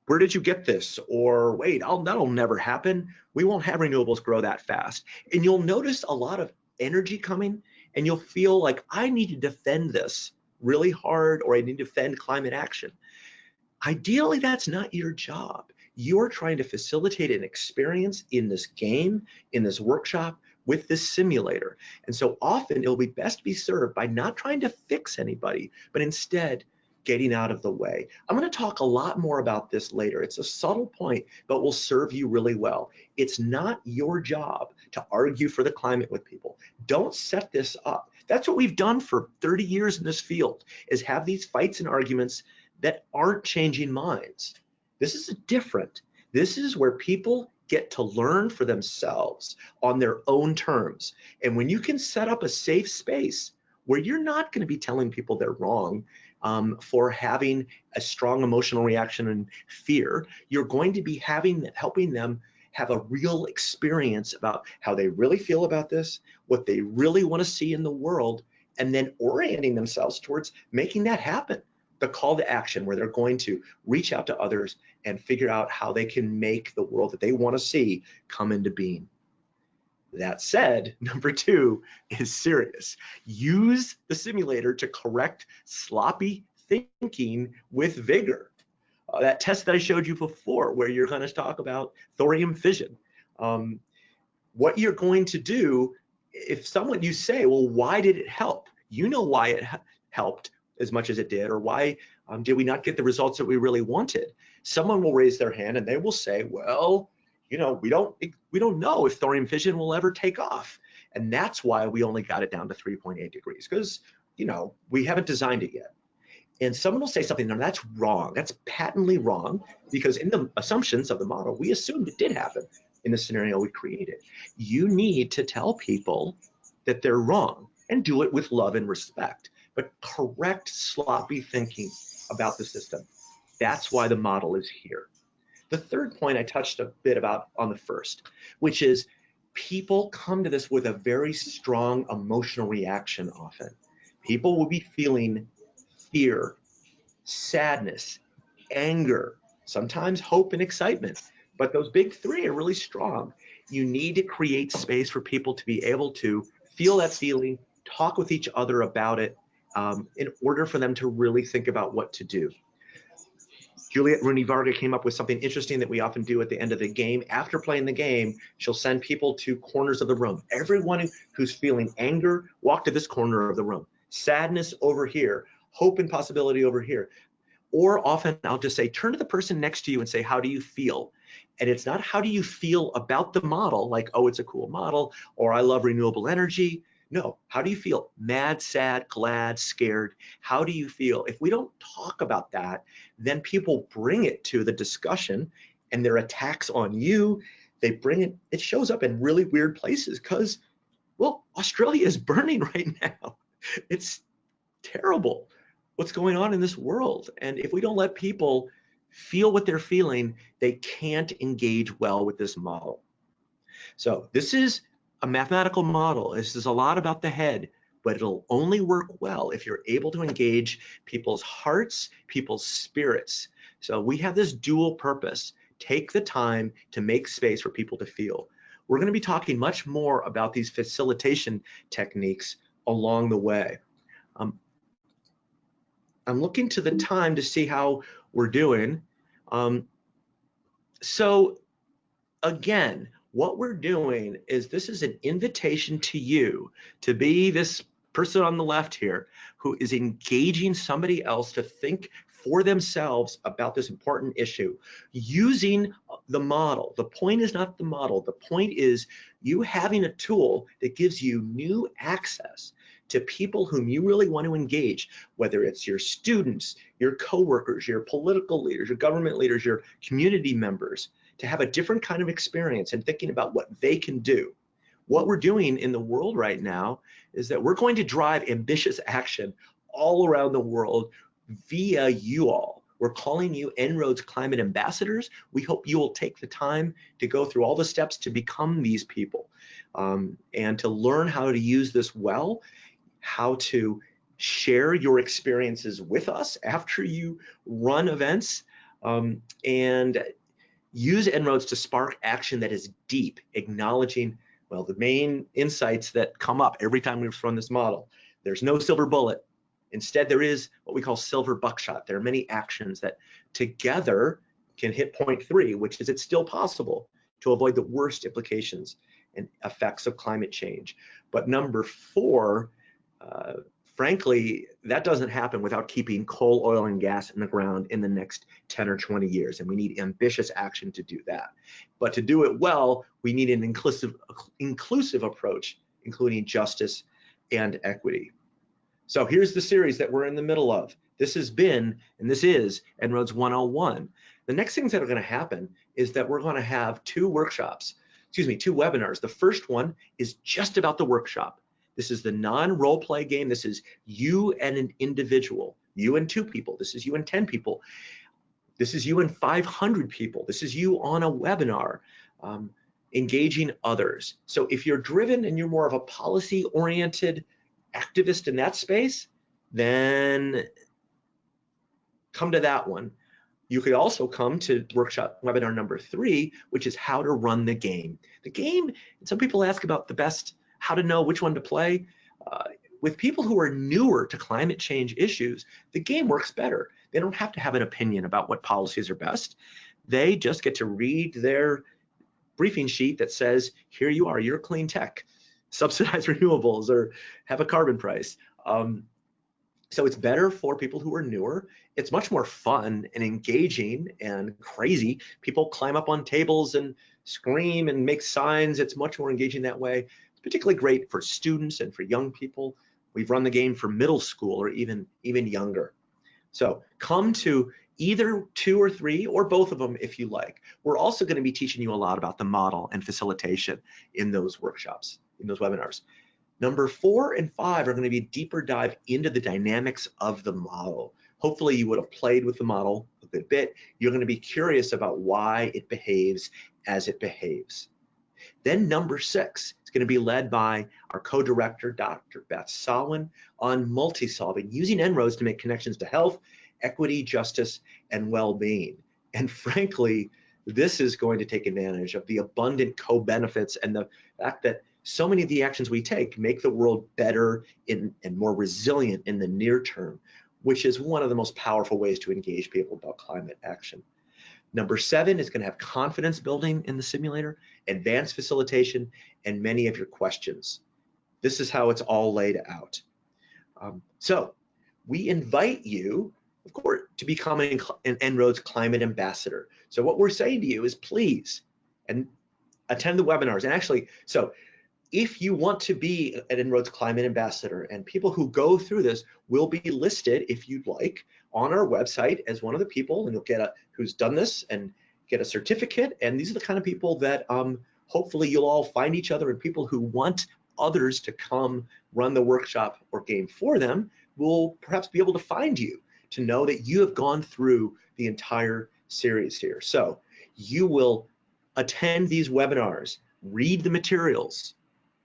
where did you get this? Or wait, I'll, that'll never happen. We won't have renewables grow that fast. And you'll notice a lot of energy coming and you'll feel like I need to defend this really hard or I need to defend climate action. Ideally, that's not your job. You're trying to facilitate an experience in this game, in this workshop, with this simulator. And so often it'll be best be served by not trying to fix anybody, but instead getting out of the way. I'm going to talk a lot more about this later. It's a subtle point, but will serve you really well. It's not your job to argue for the climate with people. Don't set this up. That's what we've done for 30 years in this field is have these fights and arguments that aren't changing minds. This is different. This is where people get to learn for themselves on their own terms. And when you can set up a safe space where you're not going to be telling people they're wrong um, for having a strong emotional reaction and fear, you're going to be having helping them have a real experience about how they really feel about this, what they really want to see in the world, and then orienting themselves towards making that happen the call to action where they're going to reach out to others and figure out how they can make the world that they want to see come into being. That said, number two is serious. Use the simulator to correct sloppy thinking with vigor. Uh, that test that I showed you before, where you're going to talk about thorium fission. Um, what you're going to do, if someone you say, well, why did it help? You know why it helped as much as it did, or why um, did we not get the results that we really wanted? Someone will raise their hand and they will say, well, you know, we don't we don't know if thorium fission will ever take off, and that's why we only got it down to 3.8 degrees because you know we haven't designed it yet. And someone will say something, no, that's wrong. That's patently wrong because in the assumptions of the model, we assumed it did happen in the scenario we created. You need to tell people that they're wrong and do it with love and respect but correct sloppy thinking about the system. That's why the model is here. The third point I touched a bit about on the first, which is people come to this with a very strong emotional reaction often. People will be feeling fear, sadness, anger, sometimes hope and excitement. But those big three are really strong. You need to create space for people to be able to feel that feeling, talk with each other about it, um, in order for them to really think about what to do. Juliette Rooney-Varga came up with something interesting that we often do at the end of the game. After playing the game, she'll send people to corners of the room. Everyone who's feeling anger, walk to this corner of the room. Sadness over here, hope and possibility over here. Or often I'll just say, turn to the person next to you and say, how do you feel? And it's not how do you feel about the model, like, oh, it's a cool model, or I love renewable energy. No, how do you feel? Mad, sad, glad, scared. How do you feel? If we don't talk about that, then people bring it to the discussion and their attacks on you. They bring it, it shows up in really weird places because, well, Australia is burning right now. It's terrible what's going on in this world. And if we don't let people feel what they're feeling, they can't engage well with this model. So this is a mathematical model. This is a lot about the head, but it'll only work well if you're able to engage people's hearts, people's spirits. So we have this dual purpose. Take the time to make space for people to feel. We're going to be talking much more about these facilitation techniques along the way. Um, I'm looking to the time to see how we're doing. Um, so again, what we're doing is this is an invitation to you to be this person on the left here who is engaging somebody else to think for themselves about this important issue using the model. The point is not the model. The point is you having a tool that gives you new access to people whom you really want to engage, whether it's your students, your coworkers, your political leaders, your government leaders, your community members, to have a different kind of experience and thinking about what they can do. What we're doing in the world right now is that we're going to drive ambitious action all around the world via you all. We're calling you En-ROADS Climate Ambassadors. We hope you will take the time to go through all the steps to become these people um, and to learn how to use this well, how to share your experiences with us after you run events, um, and use En-ROADS to spark action that is deep, acknowledging, well, the main insights that come up every time we run this model. There's no silver bullet. Instead, there is what we call silver buckshot. There are many actions that together can hit point three, which is it's still possible to avoid the worst implications and effects of climate change. But number four, uh, frankly, that doesn't happen without keeping coal, oil, and gas in the ground in the next 10 or 20 years. And we need ambitious action to do that. But to do it well, we need an inclusive, inclusive approach, including justice and equity. So here's the series that we're in the middle of. This has been, and this is En-ROADS 101. The next things that are gonna happen is that we're gonna have two workshops, excuse me, two webinars. The first one is just about the workshop. This is the non-role play game. This is you and an individual, you and two people. This is you and 10 people. This is you and 500 people. This is you on a webinar, um, engaging others. So if you're driven and you're more of a policy oriented activist in that space, then come to that one. You could also come to workshop webinar number three, which is how to run the game. The game, some people ask about the best how to know which one to play. Uh, with people who are newer to climate change issues, the game works better. They don't have to have an opinion about what policies are best. They just get to read their briefing sheet that says, here you are, you're clean tech, subsidize renewables or have a carbon price. Um, so it's better for people who are newer. It's much more fun and engaging and crazy. People climb up on tables and scream and make signs. It's much more engaging that way particularly great for students and for young people. We've run the game for middle school or even, even younger. So come to either two or three or both of them if you like. We're also going to be teaching you a lot about the model and facilitation in those workshops, in those webinars. Number four and five are going to be a deeper dive into the dynamics of the model. Hopefully you would have played with the model a good bit. You're going to be curious about why it behaves as it behaves. Then number six is going to be led by our co-director, Dr. Beth Sawin, on multi-solving, using En-ROADS to make connections to health, equity, justice, and well-being. And frankly, this is going to take advantage of the abundant co-benefits and the fact that so many of the actions we take make the world better in, and more resilient in the near term, which is one of the most powerful ways to engage people about climate action. Number seven is going to have confidence building in the simulator, advanced facilitation, and many of your questions. This is how it's all laid out. Um, so we invite you, of course, to become an, an En-ROADS climate ambassador. So what we're saying to you is please and attend the webinars. And actually, so if you want to be an En-ROADS climate ambassador and people who go through this will be listed if you'd like on our website as one of the people and you'll get a who's done this and get a certificate. And these are the kind of people that um, hopefully you'll all find each other and people who want others to come run the workshop or game for them will perhaps be able to find you to know that you have gone through the entire series here. So you will attend these webinars read the materials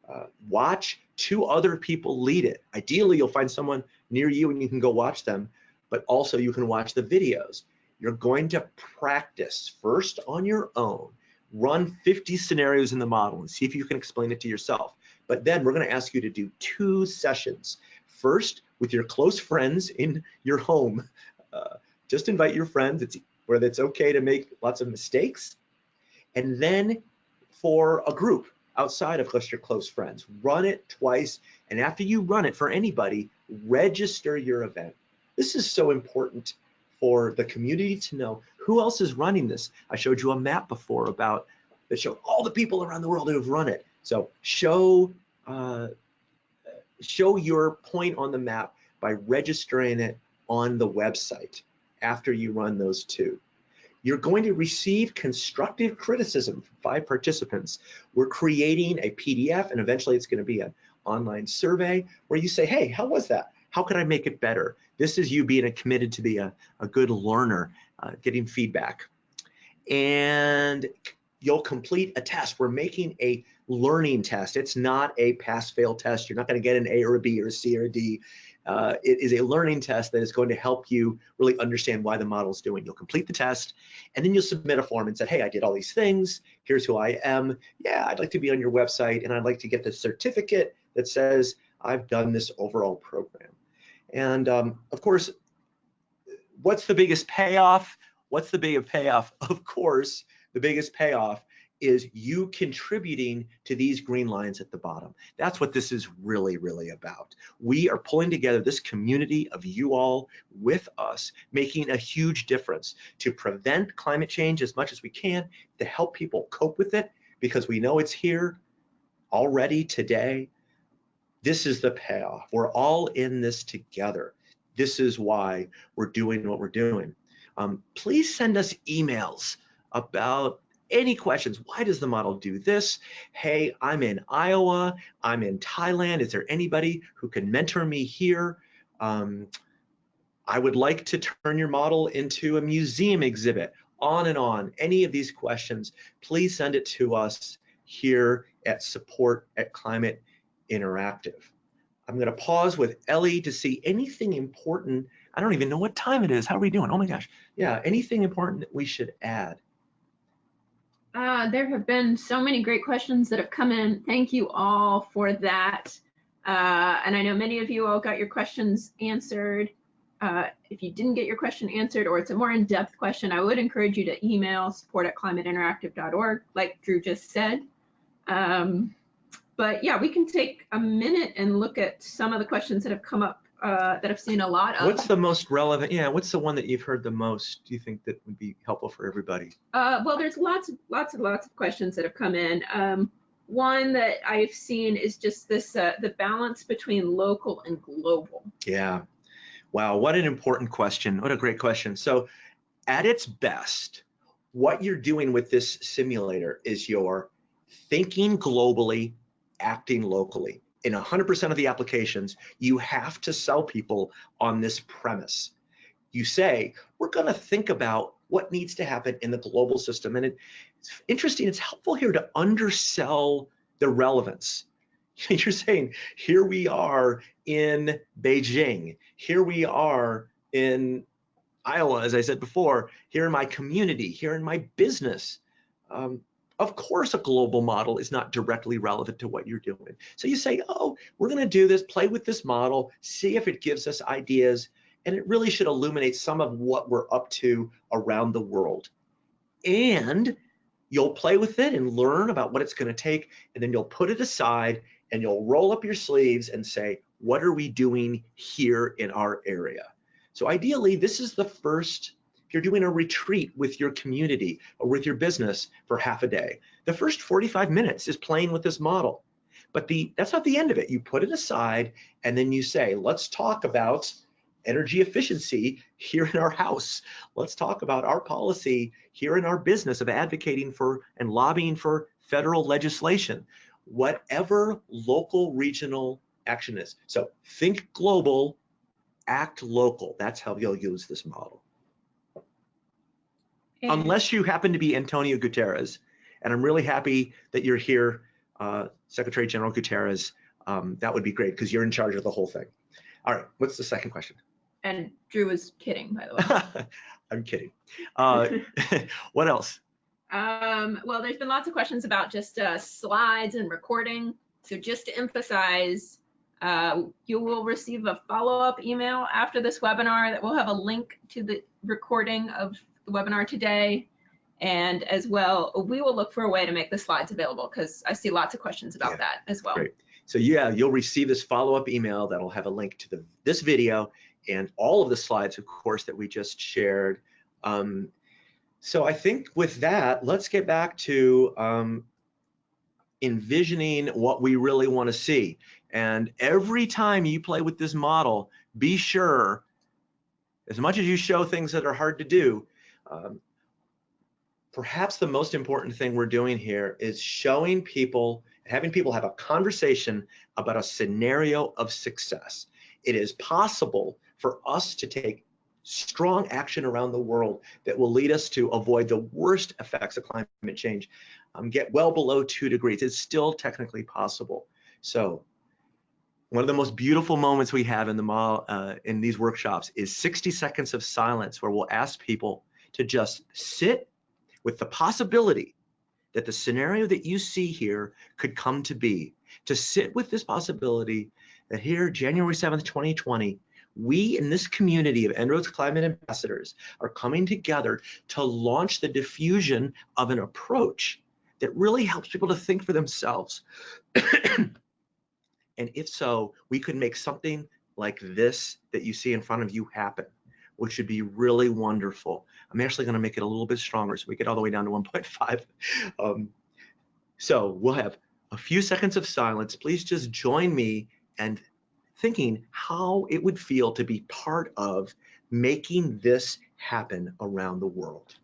uh, watch two other people lead it. Ideally, you'll find someone near you and you can go watch them, but also you can watch the videos. You're going to practice first on your own, run 50 scenarios in the model and see if you can explain it to yourself. But then we're going to ask you to do two sessions. First, with your close friends in your home. Uh, just invite your friends it's, where it's okay to make lots of mistakes. And then for a group, outside of just your close friends. Run it twice, and after you run it for anybody, register your event. This is so important for the community to know who else is running this. I showed you a map before about that showed all the people around the world who have run it. So show uh, show your point on the map by registering it on the website after you run those two. You're going to receive constructive criticism from five participants. We're creating a PDF and eventually it's gonna be an online survey where you say, hey, how was that? How could I make it better? This is you being committed to be a, a good learner, uh, getting feedback. And you'll complete a test. We're making a learning test. It's not a pass-fail test. You're not going to get an A or a B or a C or a D. Uh, it is a learning test that is going to help you really understand why the model is doing. You'll complete the test, and then you'll submit a form and say, hey, I did all these things. Here's who I am. Yeah, I'd like to be on your website, and I'd like to get the certificate that says I've done this overall program. And um, of course, what's the biggest payoff? What's the biggest payoff? Of course, the biggest payoff is you contributing to these green lines at the bottom. That's what this is really, really about. We are pulling together this community of you all with us, making a huge difference to prevent climate change as much as we can, to help people cope with it, because we know it's here already today. This is the payoff. We're all in this together. This is why we're doing what we're doing. Um, please send us emails about any questions. Why does the model do this? Hey, I'm in Iowa. I'm in Thailand. Is there anybody who can mentor me here? Um, I would like to turn your model into a museum exhibit, on and on. Any of these questions, please send it to us here at support at Climate Interactive. I'm going to pause with Ellie to see anything important. I don't even know what time it is. How are we doing? Oh my gosh. Yeah, anything important that we should add?
Uh, there have been so many great questions that have come in. Thank you all for that. Uh, and I know many of you all got your questions answered. Uh, if you didn't get your question answered or it's a more in-depth question, I would encourage you to email support at climateinteractive.org, like Drew just said. Um, but yeah, we can take a minute and look at some of the questions that have come up uh, that I've seen a lot of.
What's the most relevant? Yeah, what's the one that you've heard the most? Do you think that would be helpful for everybody?
Uh, well, there's lots, lots and lots of questions that have come in. Um, one that I've seen is just this, uh, the balance between local and global.
Yeah. Wow, what an important question. What a great question. So at its best, what you're doing with this simulator is you're thinking globally, acting locally in 100% of the applications, you have to sell people on this premise. You say, we're going to think about what needs to happen in the global system. And it's interesting, it's helpful here to undersell the relevance. You're saying, here we are in Beijing, here we are in Iowa, as I said before, here in my community, here in my business. Um, of course, a global model is not directly relevant to what you're doing. So you say, oh, we're going to do this, play with this model, see if it gives us ideas, and it really should illuminate some of what we're up to around the world. And you'll play with it and learn about what it's going to take, and then you'll put it aside and you'll roll up your sleeves and say, what are we doing here in our area? So ideally, this is the first you're doing a retreat with your community or with your business for half a day, the first 45 minutes is playing with this model. But the that's not the end of it. You put it aside and then you say, let's talk about energy efficiency here in our house. Let's talk about our policy here in our business of advocating for and lobbying for federal legislation. Whatever local regional action is. So think global, act local. That's how you'll use this model. And Unless you happen to be Antonio Guterres, and I'm really happy that you're here, uh, Secretary General Guterres. Um, that would be great because you're in charge of the whole thing. All right, what's the second question?
And Drew was kidding, by the way.
I'm kidding. Uh, what else?
Um, well, there's been lots of questions about just uh, slides and recording. So just to emphasize, uh, you will receive a follow-up email after this webinar that will have a link to the recording of webinar today. And as well, we will look for a way to make the slides available because I see lots of questions about yeah, that as well.
Great. So yeah, you'll receive this follow-up email that'll have a link to the, this video and all of the slides, of course, that we just shared. Um, so I think with that, let's get back to um, envisioning what we really want to see. And every time you play with this model, be sure, as much as you show things that are hard to do, um, perhaps the most important thing we're doing here is showing people, having people have a conversation about a scenario of success. It is possible for us to take strong action around the world that will lead us to avoid the worst effects of climate change, um, get well below two degrees. It's still technically possible. So one of the most beautiful moments we have in the uh, in these workshops is 60 seconds of silence where we'll ask people to just sit with the possibility that the scenario that you see here could come to be, to sit with this possibility that here, January 7th, 2020, we in this community of En-ROADS Climate Ambassadors are coming together to launch the diffusion of an approach that really helps people to think for themselves. and if so, we could make something like this that you see in front of you happen, which would be really wonderful. I'm actually going to make it a little bit stronger so we get all the way down to 1.5. Um, so we'll have a few seconds of silence. Please just join me and thinking how it would feel to be part of making this happen around the world.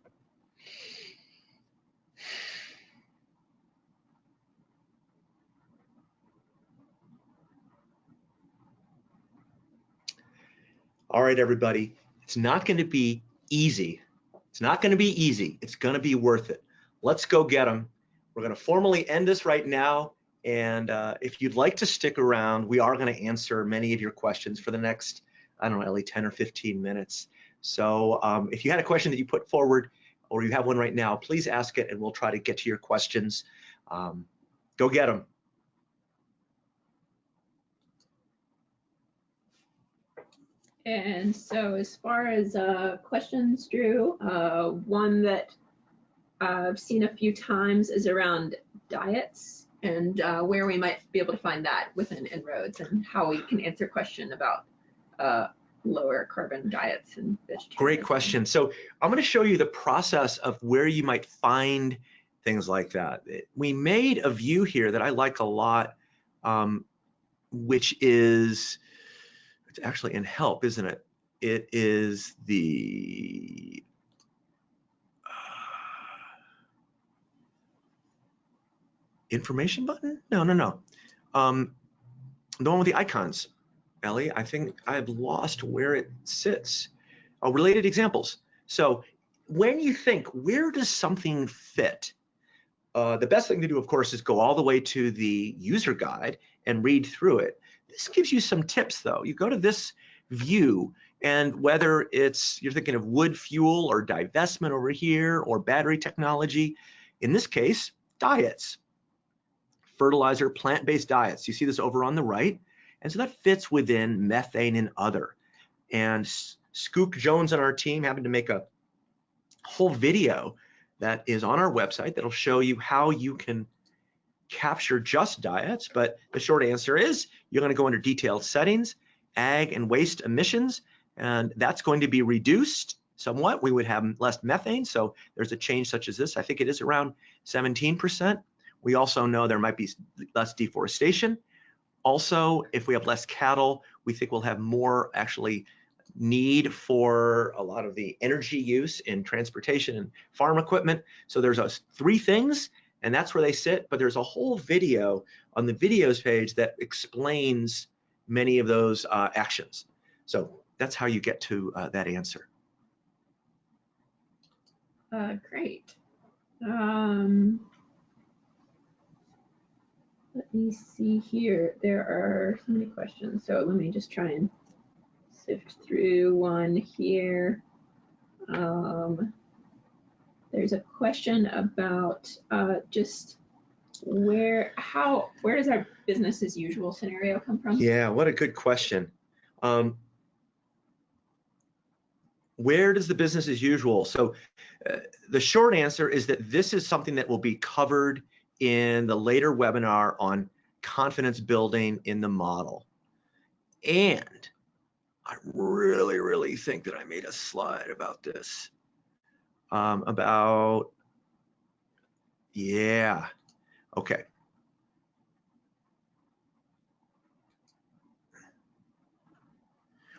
All right, everybody, it's not going to be easy. It's not going to be easy. It's going to be worth it. Let's go get them. We're going to formally end this right now. And uh, if you'd like to stick around, we are going to answer many of your questions for the next, I don't know, Ellie, 10 or 15 minutes. So um, if you had a question that you put forward or you have one right now, please ask it and we'll try to get to your questions. Um, go get them.
And so as far as uh, questions, Drew, uh, one that I've seen a few times is around diets and uh, where we might be able to find that within En-ROADS and how we can answer question about uh, lower carbon diets and vegetarian.
Great question. So I'm going to show you the process of where you might find things like that. We made a view here that I like a lot, um, which is, it's actually in help, isn't it? It is the information button? No, no, no. Um, the one with the icons, Ellie, I think I've lost where it sits. Oh, related examples. So when you think, where does something fit? Uh, the best thing to do, of course, is go all the way to the user guide and read through it. This gives you some tips, though. You go to this view, and whether it's you're thinking of wood fuel or divestment over here or battery technology, in this case, diets fertilizer, plant-based diets. You see this over on the right. And so that fits within methane and other. And Skook Jones and our team happened to make a whole video that is on our website that'll show you how you can capture just diets. But the short answer is you're going to go under detailed settings, ag and waste emissions, and that's going to be reduced somewhat. We would have less methane. So there's a change such as this. I think it is around 17%. We also know there might be less deforestation. Also, if we have less cattle, we think we'll have more actually need for a lot of the energy use in transportation and farm equipment. So there's a, three things, and that's where they sit. But there's a whole video on the videos page that explains many of those uh, actions. So that's how you get to uh, that answer.
Uh, great. Um, let me see here. There are so many questions. So let me just try and sift through one here. Um, there's a question about uh, just where, how, where does our business as usual scenario come from?
Yeah, what a good question. Um, where does the business as usual? So uh, the short answer is that this is something that will be covered in the later webinar on confidence building in the model. And I really, really think that I made a slide about this. Um, about, yeah, okay.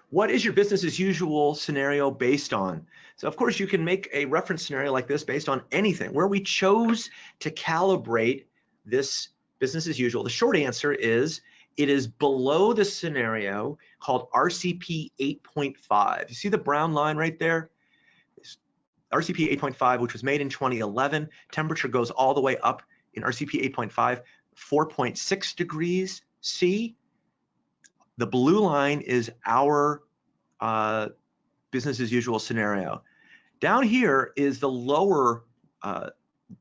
What is your business as usual scenario based on? So of course you can make a reference scenario like this based on anything. Where we chose to calibrate this business as usual, the short answer is it is below the scenario called RCP 8.5. You see the brown line right there? RCP 8.5, which was made in 2011, temperature goes all the way up in RCP 8.5, 4.6 degrees C. The blue line is our uh, business as usual scenario. Down here is the lower uh,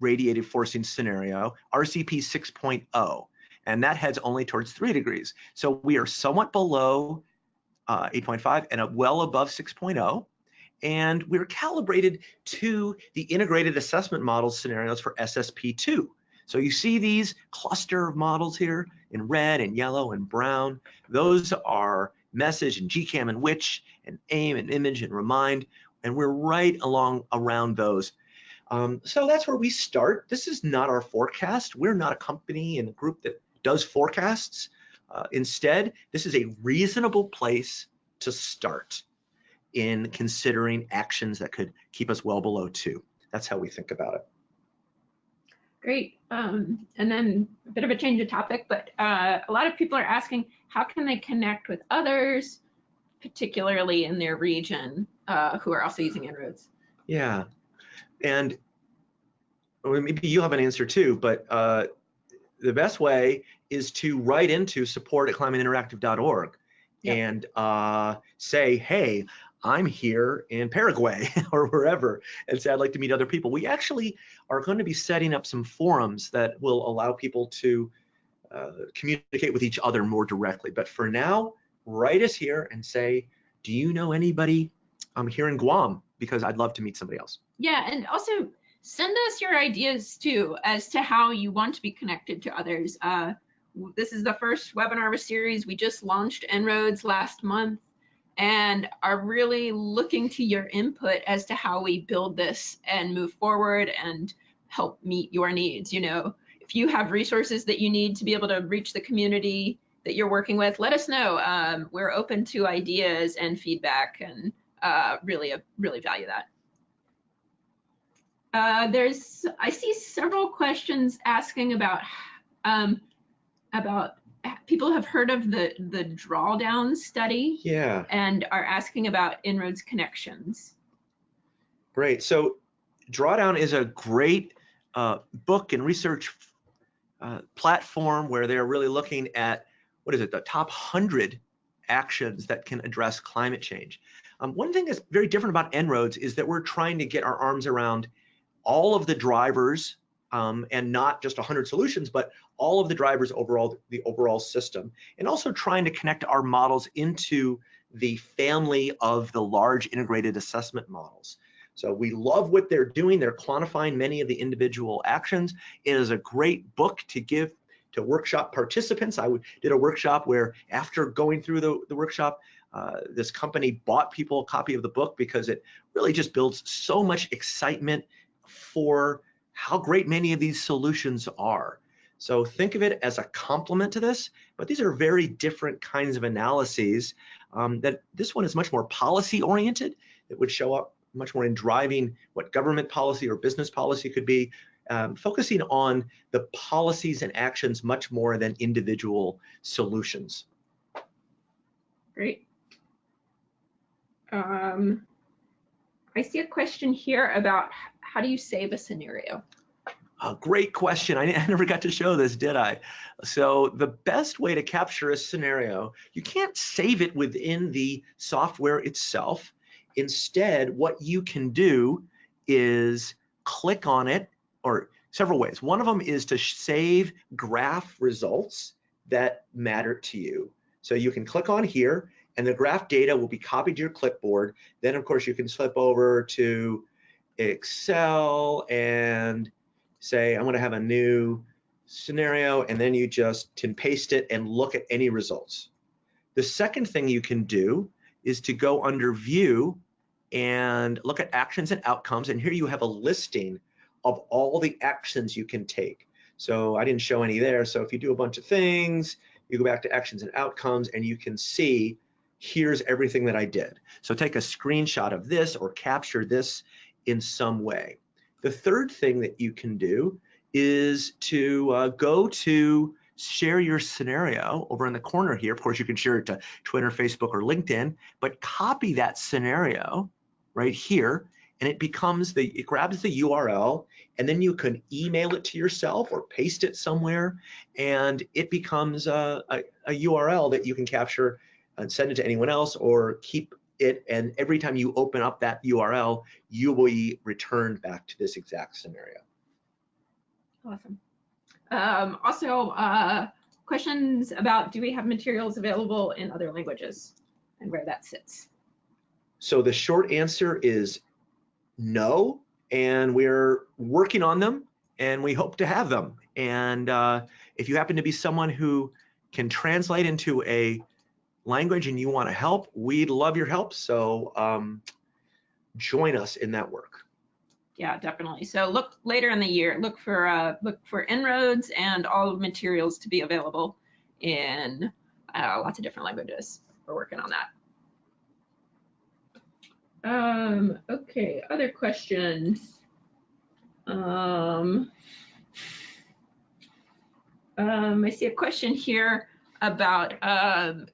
radiative forcing scenario, RCP 6.0 and that heads only towards three degrees. So we are somewhat below uh, 8.5 and well above 6.0. And we're calibrated to the integrated assessment model scenarios for SSP2. So you see these cluster of models here in red and yellow and brown. Those are message and GCAM and WITCH and aim and image and remind. And we're right along around those. Um, so that's where we start. This is not our forecast. We're not a company and a group that does forecasts. Uh, instead, this is a reasonable place to start in considering actions that could keep us well below two. That's how we think about it.
Great. Um, and then a bit of a change of topic, but uh, a lot of people are asking how can they connect with others, particularly in their region, uh, who are also using En-ROADS?
Yeah, and well, maybe you have an answer too, but uh, the best way is to write into support at climateinteractive.org yep. and uh, say, hey, I'm here in Paraguay or wherever, and say I'd like to meet other people. We actually are going to be setting up some forums that will allow people to uh, communicate with each other more directly. But for now, write us here and say, do you know anybody I'm um, here in Guam? Because I'd love to meet somebody else.
Yeah, and also send us your ideas too as to how you want to be connected to others. Uh, this is the first webinar of a series. We just launched En-ROADS last month and are really looking to your input as to how we build this and move forward and help meet your needs. You know, if you have resources that you need to be able to reach the community that you're working with, let us know. Um, we're open to ideas and feedback and uh, really, really value that. Uh, there's, I see several questions asking about, um, about people have heard of the the drawdown study.
Yeah.
And are asking about En-ROADS connections.
Great. So, drawdown is a great uh, book and research uh, platform where they're really looking at what is it, the top hundred actions that can address climate change. Um, one thing that's very different about En-ROADS is that we're trying to get our arms around all of the drivers um, and not just 100 solutions, but all of the drivers overall, the overall system, and also trying to connect our models into the family of the large integrated assessment models. So we love what they're doing. They're quantifying many of the individual actions. It is a great book to give to workshop participants. I did a workshop where after going through the, the workshop, uh, this company bought people a copy of the book because it really just builds so much excitement for how great many of these solutions are. So think of it as a complement to this, but these are very different kinds of analyses. Um, that this one is much more policy oriented. It would show up much more in driving what government policy or business policy could be, um, focusing on the policies and actions much more than individual solutions.
Great. Um, I see a question here about how do you save a scenario?
A great question. I, I, never got to show this, did I? So the best way to capture a scenario, you can't save it within the software itself. Instead, what you can do is click on it, or several ways. One of them is to save graph results that matter to you. So you can click on here, and the graph data will be copied to your clipboard. Then, of course, you can slip over to Excel and say, I'm going to have a new scenario, and then you just can paste it and look at any results. The second thing you can do is to go under view and look at actions and outcomes. And here you have a listing of all the actions you can take. So I didn't show any there. So if you do a bunch of things, you go back to actions and outcomes and you can see here's everything that I did. So take a screenshot of this or capture this in some way. The third thing that you can do is to uh, go to share your scenario over in the corner here. Of course, you can share it to Twitter, Facebook, or LinkedIn, but copy that scenario right here and it becomes the, it grabs the URL and then you can email it to yourself or paste it somewhere and it becomes a, a, a URL that you can capture and send it to anyone else or keep it and every time you open up that URL, you will be returned back to this exact scenario.
Awesome. Um, also, uh, questions about do we have materials available in other languages and where that sits?
So the short answer is no, and we're working on them and we hope to have them. And uh, if you happen to be someone who can translate into a language and you want to help, we'd love your help. So um, join us in that work.
Yeah, definitely. So look later in the year, look for uh, look for En-ROADS and all materials to be available in uh, lots of different languages. We're working on that. Um, okay, other questions. Um, um, I see a question here about um,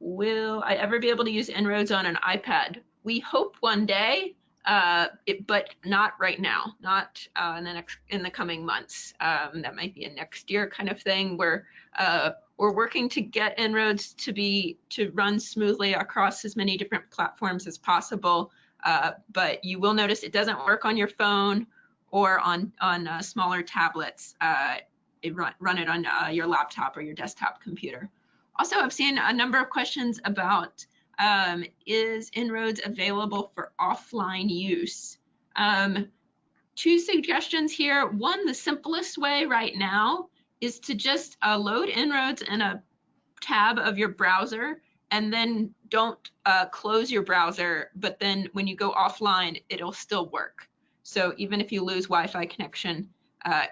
will I ever be able to use En-ROADS on an iPad? We hope one day, uh, it, but not right now, not uh, in the next in the coming months. Um, that might be a next year kind of thing where uh, we're working to get En-ROADS to be to run smoothly across as many different platforms as possible. Uh, but you will notice it doesn't work on your phone or on on uh, smaller tablets. Uh, it run, run it on your laptop or your desktop computer. Also, I've seen a number of questions about um, is En-ROADS available for offline use? Um, two suggestions here. One, the simplest way right now is to just uh, load En-ROADS in a tab of your browser and then don't uh, close your browser, but then when you go offline, it'll still work. So even if you lose Wi-Fi connection, uh,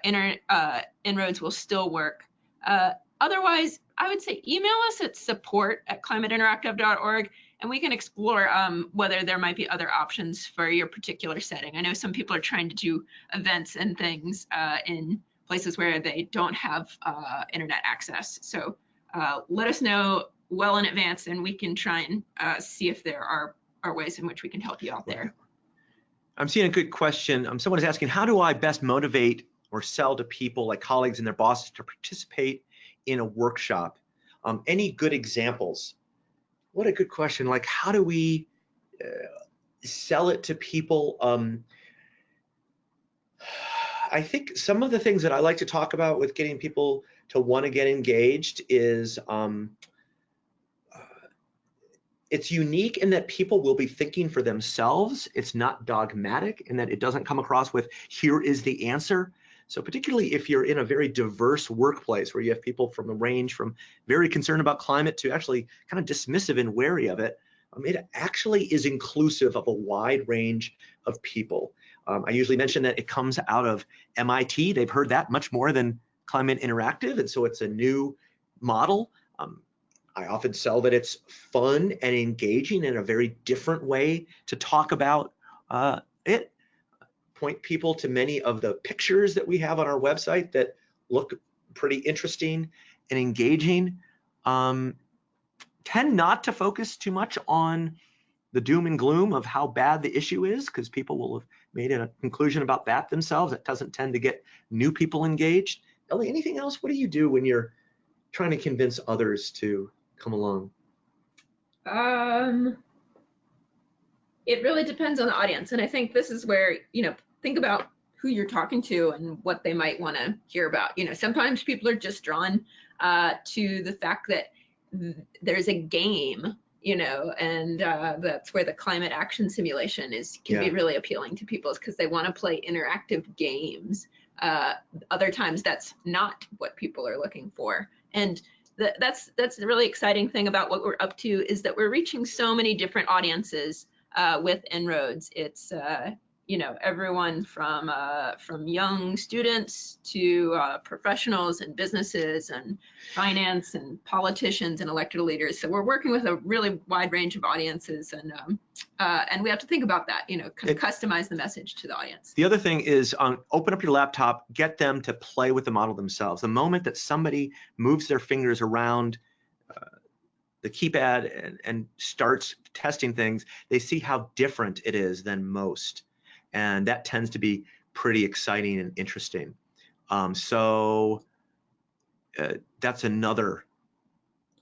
uh, En-ROADS will still work. Uh, otherwise, I would say email us at support at climateinteractive.org and we can explore um, whether there might be other options for your particular setting. I know some people are trying to do events and things uh, in places where they don't have uh, internet access. So uh, let us know well in advance and we can try and uh, see if there are, are ways in which we can help you out there.
I'm seeing a good question. Um, someone is asking, how do I best motivate or sell to people like colleagues and their bosses to participate in a workshop? Um, any good examples? What a good question. Like, how do we uh, sell it to people? Um, I think some of the things that I like to talk about with getting people to want to get engaged is um, uh, it's unique in that people will be thinking for themselves. It's not dogmatic in that it doesn't come across with here is the answer. So particularly if you're in a very diverse workplace where you have people from a range from very concerned about climate to actually kind of dismissive and wary of it, um, it actually is inclusive of a wide range of people. Um, I usually mention that it comes out of MIT. They've heard that much more than Climate Interactive, and so it's a new model. Um, I often sell that it's fun and engaging in a very different way to talk about uh, it. Point people to many of the pictures that we have on our website that look pretty interesting and engaging. Um, tend not to focus too much on the doom and gloom of how bad the issue is because people will have made a conclusion about that themselves. It doesn't tend to get new people engaged. Ellie, anything else? What do you do when you're trying to convince others to come along?
Um, it really depends on the audience. And I think this is where, you know, think about who you're talking to and what they might want to hear about. You know, sometimes people are just drawn uh, to the fact that there's a game you know, and uh, that's where the climate action simulation is can yeah. be really appealing to people because they want to play interactive games. Uh, other times that's not what people are looking for. And that, that's that's the really exciting thing about what we're up to is that we're reaching so many different audiences uh, with En-ROADS. It's uh, you know everyone from uh, from young students to uh, professionals and businesses and finance and politicians and elected leaders. So we're working with a really wide range of audiences, and um, uh, and we have to think about that. You know, it, customize the message to the audience.
The other thing is um, open up your laptop, get them to play with the model themselves. The moment that somebody moves their fingers around uh, the keypad and, and starts testing things, they see how different it is than most and that tends to be pretty exciting and interesting. Um, so uh, that's another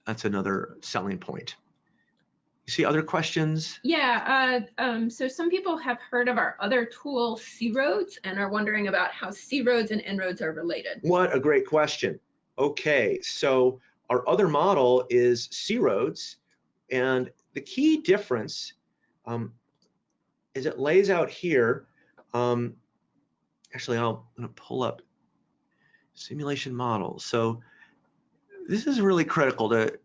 that's another selling point. You see other questions?
Yeah, uh, um, so some people have heard of our other tool, C-ROADS, and are wondering about how C-ROADS and En-ROADS are related.
What a great question. Okay, so our other model is C-ROADS, and the key difference um, is it lays out here. Um, actually, I'll, I'm to pull up simulation models. So this is really critical to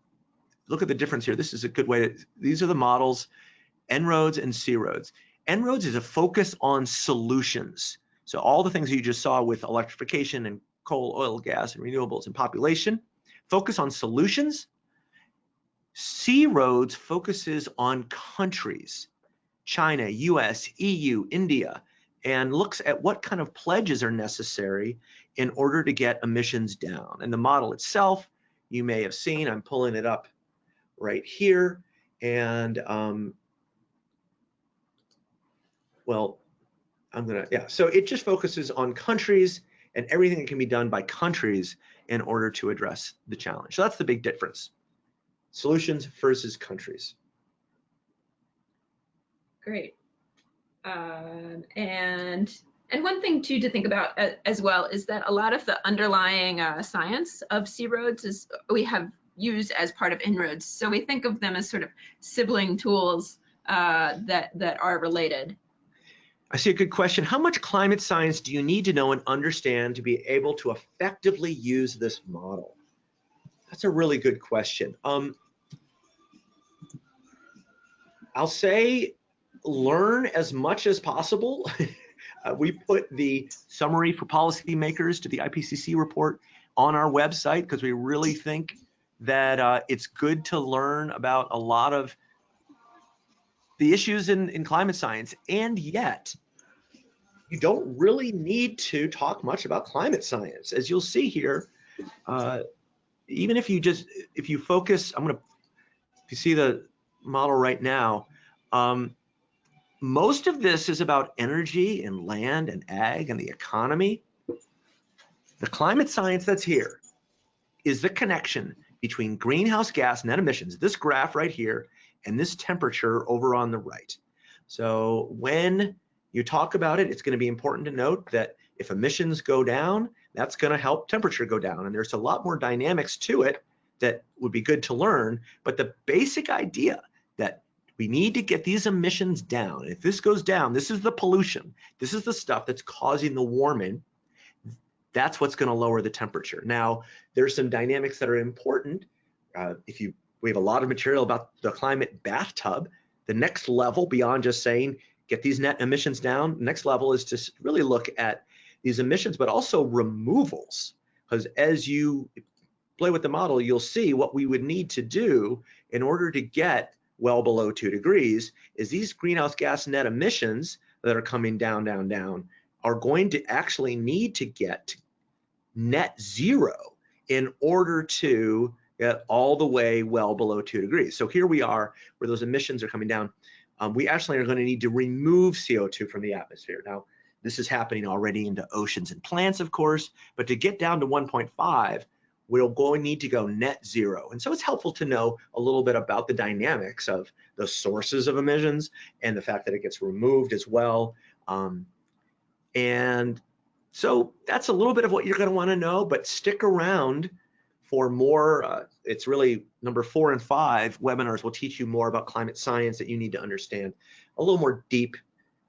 look at the difference here. This is a good way to, these are the models, En-ROADS and C-ROADS. En-ROADS is a focus on solutions. So all the things you just saw with electrification and coal, oil, gas, and renewables and population, focus on solutions. C-ROADS focuses on countries. China, US, EU, India, and looks at what kind of pledges are necessary in order to get emissions down. And the model itself, you may have seen, I'm pulling it up right here. And um, well, I'm gonna, yeah, so it just focuses on countries and everything that can be done by countries in order to address the challenge. So that's the big difference. Solutions versus countries.
Great. Um, and and one thing too to think about as well is that a lot of the underlying uh, science of C-ROADS is we have used as part of En-ROADS. So we think of them as sort of sibling tools uh, that that are related.
I see a good question. How much climate science do you need to know and understand to be able to effectively use this model? That's a really good question. Um, I'll say learn as much as possible. uh, we put the summary for policymakers to the IPCC report on our website because we really think that uh, it's good to learn about a lot of the issues in, in climate science. And yet, you don't really need to talk much about climate science. As you'll see here, uh, even if you just, if you focus, I'm gonna, if you see the model right now, um, most of this is about energy and land and ag and the economy. The climate science that's here is the connection between greenhouse gas net emissions, this graph right here, and this temperature over on the right. So when you talk about it, it's going to be important to note that if emissions go down, that's going to help temperature go down. And there's a lot more dynamics to it that would be good to learn. But the basic idea we need to get these emissions down. If this goes down, this is the pollution. This is the stuff that's causing the warming. That's what's going to lower the temperature. Now, there's some dynamics that are important. Uh, if you, we have a lot of material about the climate bathtub. The next level beyond just saying get these net emissions down, next level is to really look at these emissions, but also removals. Because as you play with the model, you'll see what we would need to do in order to get well below two degrees is these greenhouse gas net emissions that are coming down, down, down are going to actually need to get net zero in order to get all the way well below two degrees. So here we are where those emissions are coming down. Um, we actually are going to need to remove CO2 from the atmosphere. Now, this is happening already into oceans and plants, of course, but to get down to 1.5, going to need to go net zero. And so it's helpful to know a little bit about the dynamics of the sources of emissions and the fact that it gets removed as well. Um, and so that's a little bit of what you're going to want to know, but stick around for more. Uh, it's really number four and five webinars will teach you more about climate science that you need to understand, a little more deep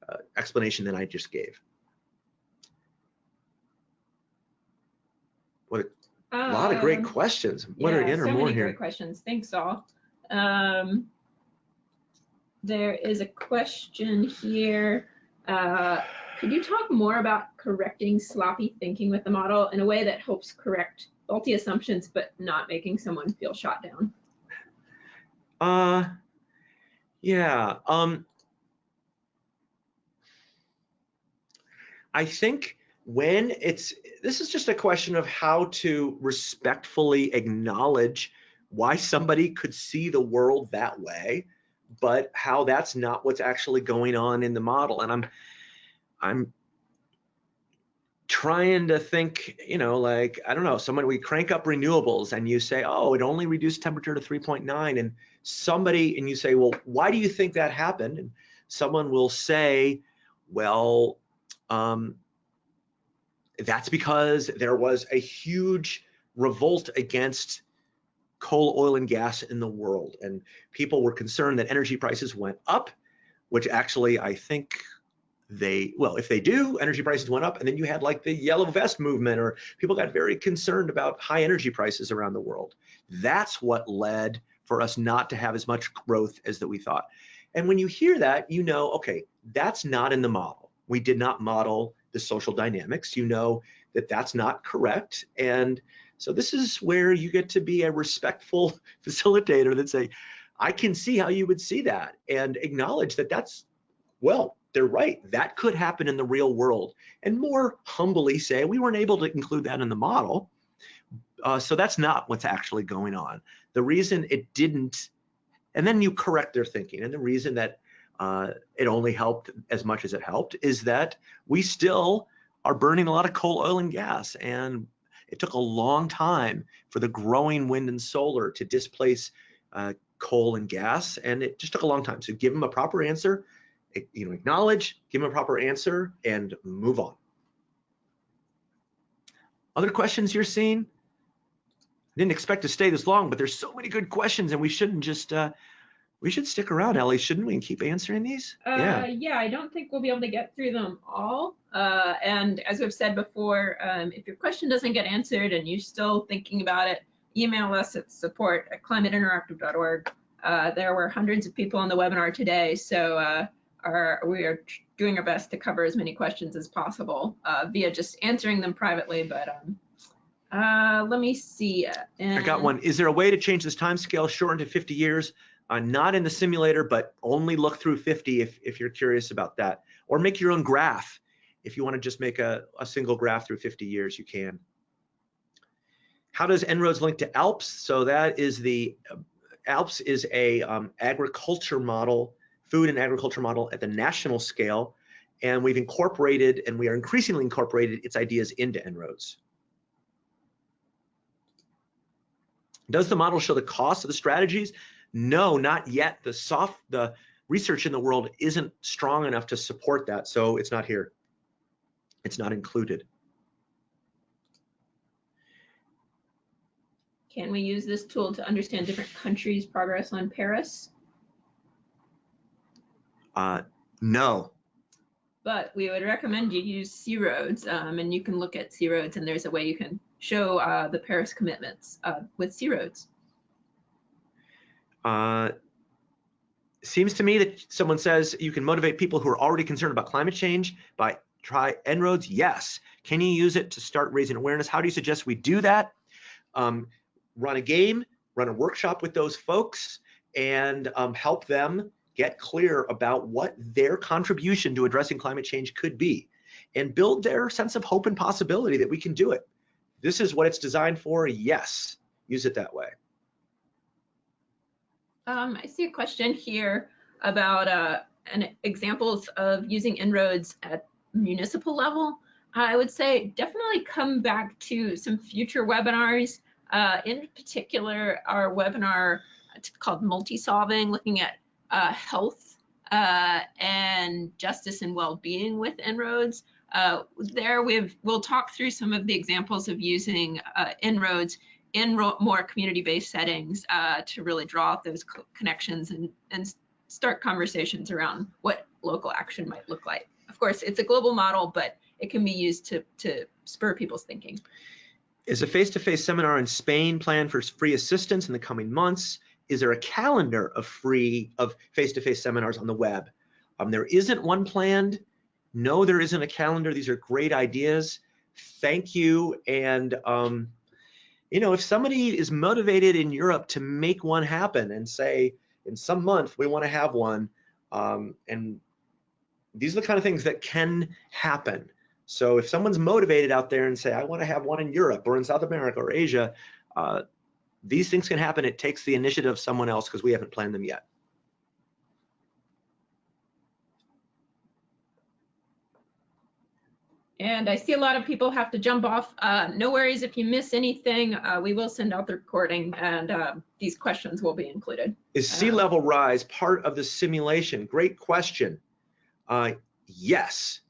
uh, explanation than I just gave. What A lot of great
Um,
questions. What
yeah,
are in or
so
more
many
here?
great questions. Thanks all. Um, there is a question here. Uh, could you talk more about correcting sloppy thinking with the model in a way that helps correct faulty assumptions but not making someone feel shot down?
Uh, yeah. Um, I think when it's this is just a question of how to respectfully acknowledge why somebody could see the world that way, but how that's not what's actually going on in the model. And I'm I'm trying to think, you know, like, I don't know, someone, we crank up renewables and you say, oh, it only reduced temperature to 3.9 and somebody, and you say, well, why do you think that happened? And someone will say, well, um, that's because there was a huge revolt against coal, oil, and gas in the world. And people were concerned that energy prices went up, which actually I think they well if they do energy prices went up and then you had like the yellow vest movement or people got very concerned about high energy prices around the world. That's what led for us not to have as much growth as that we thought. And when you hear that you know okay that's not in the model. We did not model the social dynamics you know that that's not correct and so this is where you get to be a respectful facilitator that say i can see how you would see that and acknowledge that that's well they're right. That could happen in the real world. And more humbly say, we weren't able to include that in the model. Uh, so that's not what's actually going on. The reason it didn't, and then you correct their thinking. And the reason that uh, it only helped as much as it helped is that we still are burning a lot of coal, oil, and gas. And it took a long time for the growing wind and solar to displace uh, coal and gas. And it just took a long time. So give them a proper answer you know, acknowledge, give them a proper answer, and move on. Other questions you're seeing? I didn't expect to stay this long, but there's so many good questions, and we shouldn't just uh, we should stick around, Ellie, shouldn't we, and keep answering these?
Uh, yeah. Yeah, I don't think we'll be able to get through them all. Uh, and as we've said before, um, if your question doesn't get answered and you're still thinking about it, email us at support at climateinteractive.org. Uh, there were hundreds of people on the webinar today, so uh, are we are doing our best to cover as many questions as possible uh, via just answering them privately. But um, uh, let me see.
And I got one. Is there a way to change this time scale shortened to 50 years? Uh, not in the simulator, but only look through 50 if, if you're curious about that. Or make your own graph. If you want to just make a, a single graph through 50 years, you can. How does En-ROADS link to ALPS? So that is the, uh, ALPS is a um, agriculture model food and agriculture model at the national scale, and we've incorporated, and we are increasingly incorporated its ideas into En-ROADS. Does the model show the cost of the strategies? No, not yet. The soft, the research in the world isn't strong enough to support that, so it's not here. It's not included.
Can we use this tool to understand different countries' progress on Paris?
Uh, no.
But we would recommend you use C-ROADS, um, and you can look at C-ROADS, and there's a way you can show uh, the Paris commitments uh, with C-ROADS.
Uh, seems to me that someone says you can motivate people who are already concerned about climate change by try En-ROADS. Yes. Can you use it to start raising awareness? How do you suggest we do that? Um, run a game, run a workshop with those folks, and um, help them get clear about what their contribution to addressing climate change could be and build their sense of hope and possibility that we can do it. This is what it's designed for. Yes, use it that way.
Um, I see a question here about uh, an examples of using En-ROADS at municipal level. I would say definitely come back to some future webinars. Uh, in particular, our webinar called Multi-Solving, looking at uh, health uh, and justice and well-being with En-ROADS. Uh, there we've, we'll talk through some of the examples of using uh, En-ROADS in more community-based settings uh, to really draw up those co connections and, and start conversations around what local action might look like. Of course, it's a global model, but it can be used to, to spur people's thinking.
Is a face-to-face seminar in Spain planned for free assistance in the coming months? Is there a calendar of free of face-to-face seminars on the web? Um, there isn't one planned. No, there isn't a calendar. These are great ideas. Thank you. And um, you know, if somebody is motivated in Europe to make one happen and say, in some month we want to have one, um, and these are the kind of things that can happen. So if someone's motivated out there and say, I want to have one in Europe or in South America or Asia, uh, these things can happen. It takes the initiative of someone else because we haven't planned them yet.
And I see a lot of people have to jump off. Uh, no worries if you miss anything. Uh, we will send out the recording and uh, these questions will be included.
Is sea level rise part of the simulation? Great question. Uh, yes.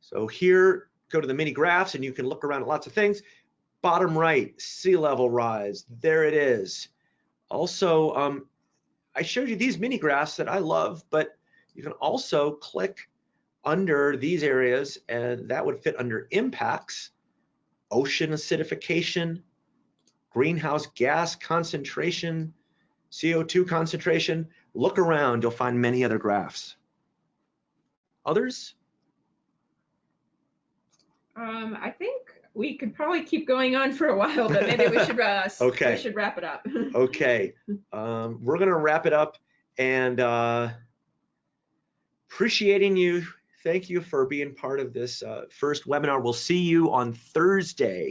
So here, go to the mini graphs and you can look around at lots of things. Bottom right, sea level rise. There it is. Also, um, I showed you these mini graphs that I love, but you can also click under these areas, and that would fit under impacts, ocean acidification, greenhouse gas concentration, CO2 concentration. Look around, you'll find many other graphs. Others?
Um, I think we could probably keep going on for a while, but maybe we should, uh,
okay.
we should wrap it up.
okay, um, we're gonna wrap it up and uh, appreciating you thank you for being part of this uh, first webinar. We'll see you on Thursday.